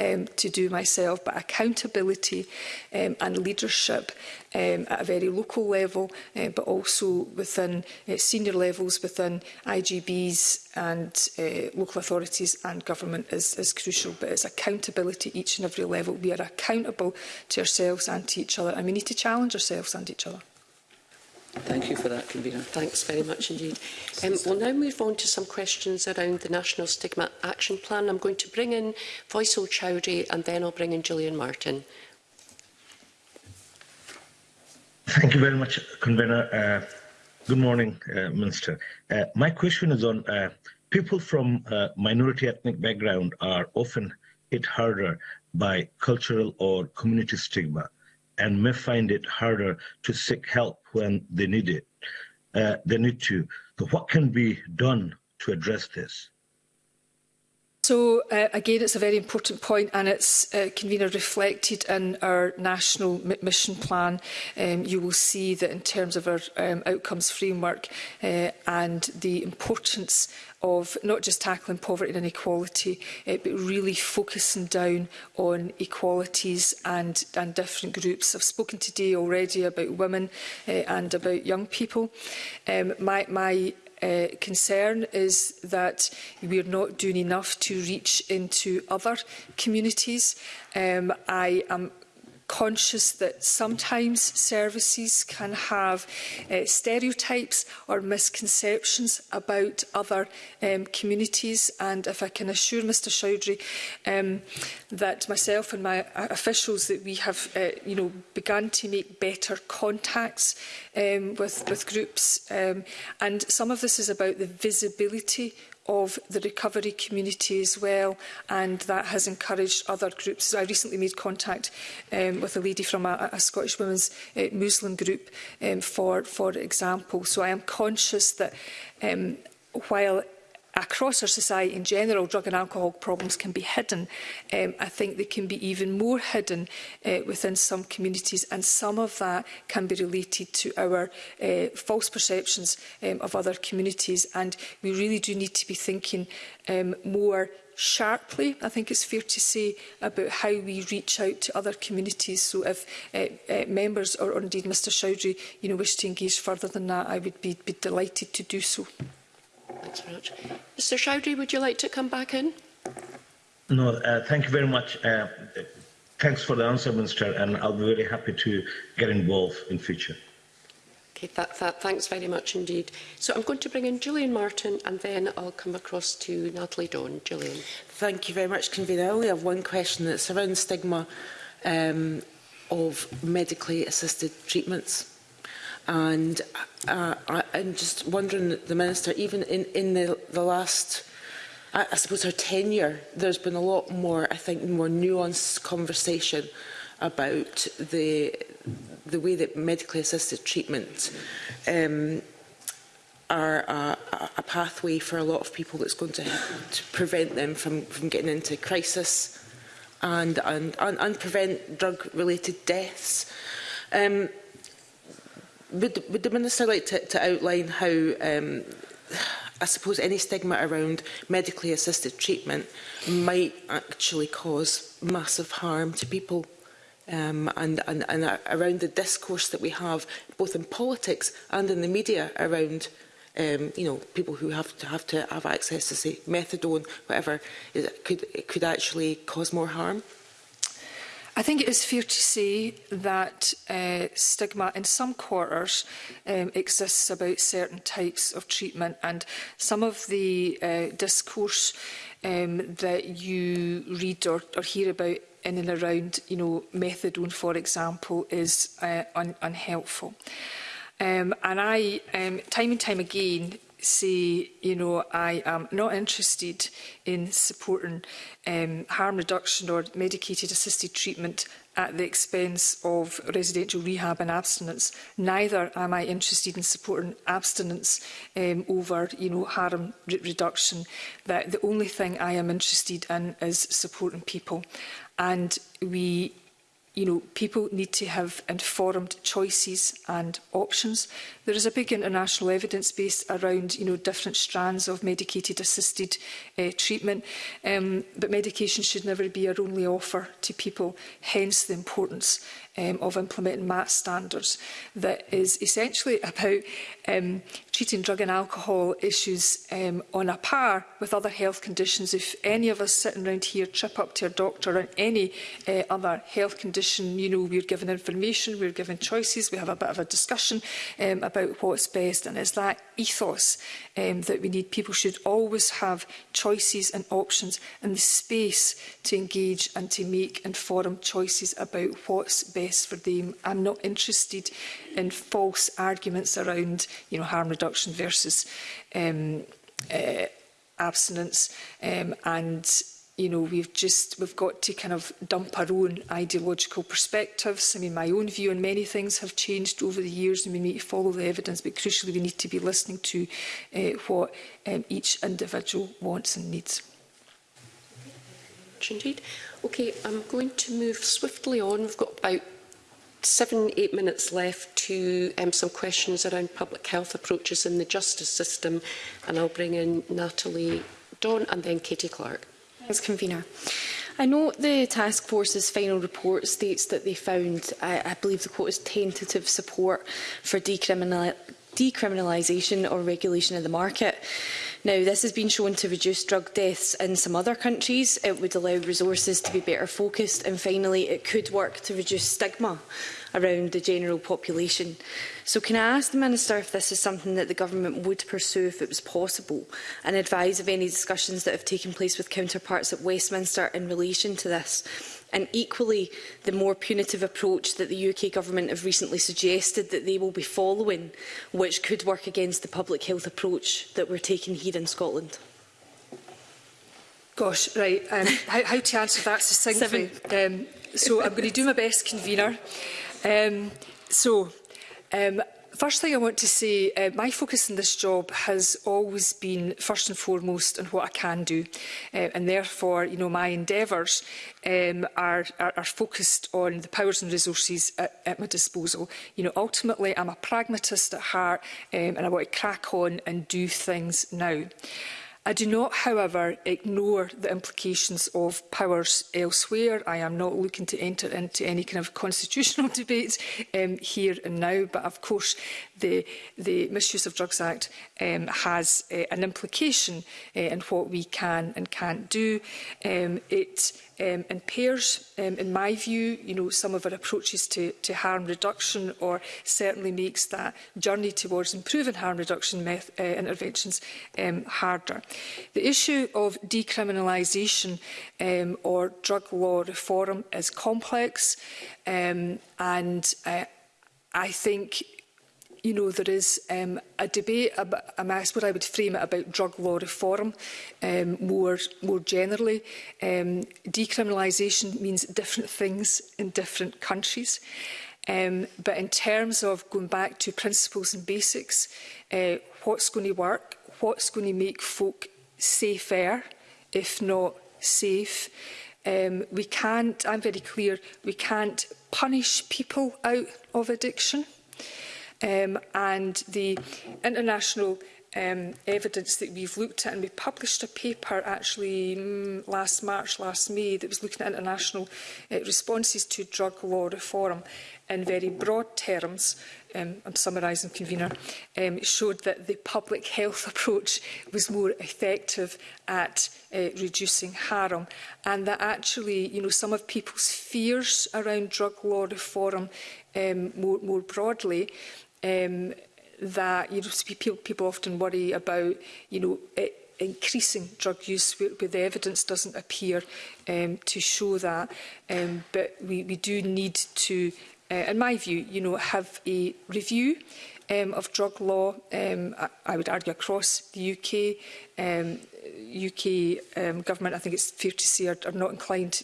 um, to do myself. But accountability um, and leadership um, at a very local level, uh, but also within uh, senior levels within IGBs and uh, local authorities and government is, is crucial. But it's accountability each and every level. We are accountable to ourselves and to each other, and we need to challenge ourselves and each other. Thank you for that, Convener. Thanks very much indeed. Um, we'll now move on to some questions around the National Stigma Action Plan. I'm going to bring in Faisal Chowdhury and then I'll bring in Gillian Martin. Thank you very much, Convener. Uh, good morning, uh, Minister. Uh, my question is on people from minority ethnic background are often hit harder by cultural or community stigma and may find it harder to seek help when they need it. Uh, they need to. So what can be done to address this? So uh, again, it's a very important point and it's uh, convener reflected in our national mission plan. Um, you will see that in terms of our um, outcomes framework uh, and the importance of not just tackling poverty and inequality, uh, but really focusing down on equalities and, and different groups. I've spoken today already about women uh, and about young people. Um, my my uh, concern is that we are not doing enough to reach into other communities. Um, I am conscious that sometimes services can have uh, stereotypes or misconceptions about other um, communities. And if I can assure Mr Chowdhury um, that myself and my uh, officials that we have uh, you know, begun to make better contacts um, with, with groups. Um, and some of this is about the visibility of the recovery community as well, and that has encouraged other groups. So I recently made contact um, with a lady from a, a Scottish women's uh, Muslim group, um, for, for example. So I am conscious that um, while across our society in general, drug and alcohol problems can be hidden. Um, I think they can be even more hidden uh, within some communities, and some of that can be related to our uh, false perceptions um, of other communities. And we really do need to be thinking um, more sharply, I think it's fair to say, about how we reach out to other communities. So if uh, uh, members or, or indeed Mr Chowdhury you know, wish to engage further than that, I would be, be delighted to do so. Thanks very much. Mr Chowdhury, would you like to come back in? No, uh, thank you very much. Uh, thanks for the answer, Minister, and I'll be very happy to get involved in future. Okay, that, that, thanks very much indeed. So I'm going to bring in Gillian Martin and then I'll come across to Natalie Dawn. Gillian. Thank you very much, Convener. I only have one question that's around stigma um, of medically assisted treatments. And uh, uh, I, I'm just wondering, the Minister, even in, in the, the last I, I suppose her tenure, there's been a lot more, I think, more nuanced conversation about the the way that medically assisted treatment um, are a, a pathway for a lot of people that's going to, to prevent them from, from getting into crisis and, and, and, and prevent drug-related deaths. Um, would, would the Minister like to, to outline how, um, I suppose, any stigma around medically assisted treatment might actually cause massive harm to people? Um, and, and, and around the discourse that we have, both in politics and in the media, around um, you know, people who have to have to have access to say methadone, whatever, it could it could actually cause more harm. I think it is fair to say that uh, stigma in some quarters um, exists about certain types of treatment and some of the uh, discourse um, that you read or, or hear about in and around, you know, methadone, for example, is uh, un unhelpful. Um, and I, um, time and time again, say, you know, I am not interested in supporting um, harm reduction or medicated assisted treatment at the expense of residential rehab and abstinence. Neither am I interested in supporting abstinence um, over you know, harm re reduction. That the only thing I am interested in is supporting people. And we you know, people need to have informed choices and options. There is a big international evidence base around, you know, different strands of medicated-assisted uh, eh, treatment, um, but medication should never be our only offer to people, hence the importance um, of implementing MAT standards that is essentially about um, treating drug and alcohol issues um, on a par with other health conditions. If any of us sitting around here trip up to a doctor on any uh, other health condition, you know, we're given information, we're given choices, we have a bit of a discussion um, about what's best. And it's that ethos um, that we need. People should always have choices and options and the space to engage and to make informed choices about what's best best for them. I'm not interested in false arguments around you know, harm reduction versus um, uh, abstinence um, and you know we've just we've got to kind of dump our own ideological perspectives i mean my own view on many things have changed over the years and we need to follow the evidence but crucially we need to be listening to uh, what um, each individual wants and needs indeed okay i'm going to move swiftly on we've got about seven, eight minutes left to um, some questions around public health approaches in the justice system, and I'll bring in Natalie Don and then Katie Clark. Thanks, Convener. I know the task force's final report states that they found, I, I believe the quote is tentative support for decriminal decriminalisation or regulation of the market. Now, this has been shown to reduce drug deaths in some other countries. It would allow resources to be better focused. And finally, it could work to reduce stigma around the general population. So can I ask the Minister if this is something that the Government would pursue if it was possible and advise of any discussions that have taken place with counterparts at Westminster in relation to this? and equally the more punitive approach that the UK Government have recently suggested that they will be following, which could work against the public health approach that we're taking here in Scotland. Gosh, right. Um, how, how to answer that succinctly? Seven. Um, so I'm going to do my best, convener. Um, so um, First thing I want to say, uh, my focus in this job has always been first and foremost on what I can do, uh, and therefore, you know, my endeavours um, are, are, are focused on the powers and resources at, at my disposal. You know, ultimately, I'm a pragmatist at heart, um, and I want to crack on and do things now. I do not, however, ignore the implications of powers elsewhere. I am not looking to enter into any kind of constitutional debate um, here and now, but of course the, the Misuse of Drugs Act um, has uh, an implication uh, in what we can and can't do. Um, it um, in pairs. Um, in my view, you know, some of our approaches to, to harm reduction or certainly makes that journey towards improving harm reduction meth uh, interventions um, harder. The issue of decriminalisation um, or drug law reform is complex um, and uh, I think you know, there is um, a debate, about, um, I suppose I would frame it about drug law reform um, more, more generally. Um, decriminalisation means different things in different countries. Um, but in terms of going back to principles and basics, uh, what's going to work, what's going to make folk safer, if not safe. Um, we can't, I'm very clear, we can't punish people out of addiction um, and the international um, evidence that we've looked at and we published a paper actually mm, last March, last May that was looking at international uh, responses to drug law reform in very broad terms, um, I'm summarising, convener, um, showed that the public health approach was more effective at uh, reducing harm and that actually you know, some of people's fears around drug law reform um, more, more broadly um, that you know, people often worry about, you know, increasing drug use where, where the evidence doesn't appear um, to show that. Um, but we, we do need to, uh, in my view, you know, have a review um, of drug law, um, I, I would argue across the UK. Um, UK um, government, I think it's fair to say, are, are not inclined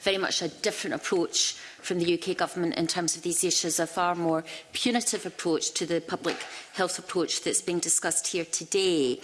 very much a different approach from the UK government in terms of these issues, a far more punitive approach to the public health approach that's being discussed here today.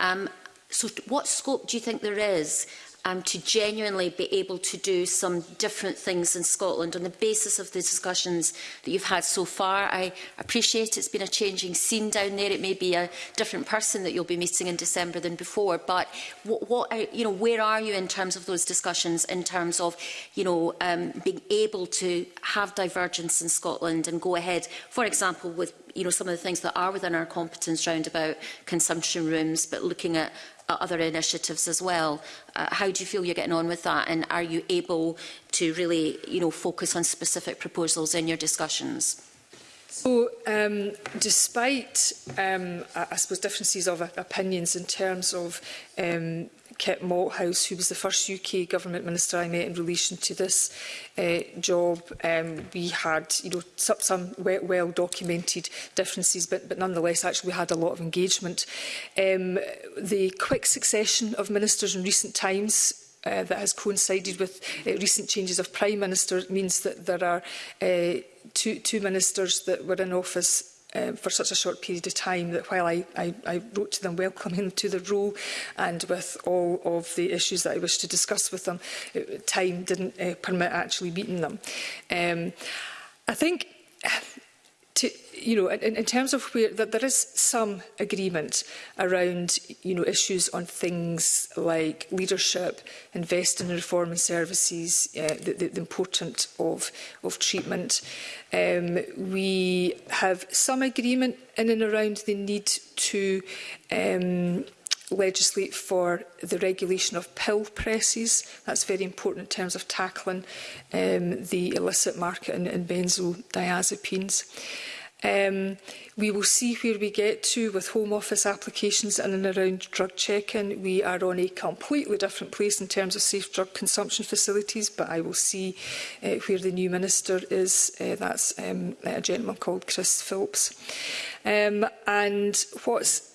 Um, so what scope do you think there is um, to genuinely be able to do some different things in Scotland on the basis of the discussions that you've had so far. I appreciate it's been a changing scene down there. It may be a different person that you'll be meeting in December than before, but what, what you know, where are you in terms of those discussions, in terms of you know, um, being able to have divergence in Scotland and go ahead, for example, with you know, some of the things that are within our competence round about consumption rooms, but looking at uh, other initiatives as well. Uh, how do you feel you're getting on with that and are you able to really you know, focus on specific proposals in your discussions? So, um, despite, um, I, I suppose, differences of opinions in terms of um, Kit Malthouse, who was the first UK government minister I met in relation to this uh, job. Um, we had you know, some, some well-documented differences, but, but nonetheless, actually, we had a lot of engagement. Um, the quick succession of ministers in recent times uh, that has coincided with uh, recent changes of Prime Minister means that there are uh, two, two ministers that were in office um, for such a short period of time that while I, I, I wrote to them welcoming them to the role and with all of the issues that I wished to discuss with them, it, time didn't uh, permit actually meeting them. Um, I think to, you know, in, in terms of where that there is some agreement around, you know, issues on things like leadership, investing in reform and services, uh, the, the, the importance of of treatment. Um, we have some agreement in and around the need to um, legislate for the regulation of pill presses. That's very important in terms of tackling um, the illicit market in, in benzodiazepines. Um, we will see where we get to with Home Office applications and and around drug check-in. We are on a completely different place in terms of safe drug consumption facilities, but I will see uh, where the new minister is. Uh, that's um, a gentleman called Chris Phillips. Um, and what's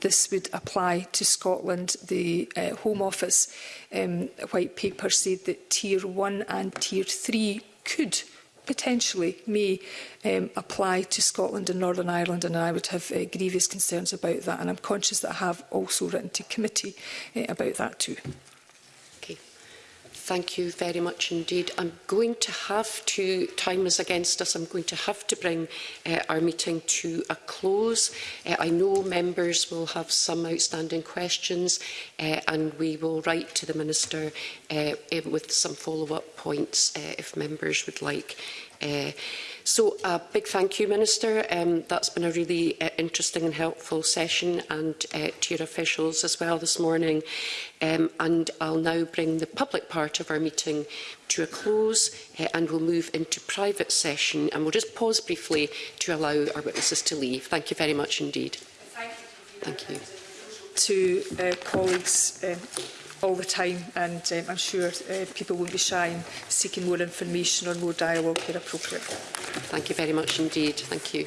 this would apply to Scotland. The uh, Home Office um, white paper said that Tier 1 and Tier 3 could potentially may um, apply to Scotland and Northern Ireland, and I would have uh, grievous concerns about that. And I'm conscious that I have also written to committee uh, about that too. Thank you very much indeed. I'm going to have to, time is against us, I'm going to have to bring uh, our meeting to a close. Uh, I know members will have some outstanding questions uh, and we will write to the Minister uh, eh, with some follow-up points uh, if members would like. Uh, So a big thank you, Minister. Um, that's been a really uh, interesting and helpful session and uh, to your officials as well this morning. Um, and I'll now bring the public part of our meeting to a close uh, and we'll move into private session. And we'll just pause briefly to allow our witnesses to leave. Thank you very much indeed. Thank you. Thank you. To uh, colleagues, uh, all the time and um, I'm sure uh, people won't be shy in seeking more information or more dialogue where appropriate. Thank you very much indeed. Thank you.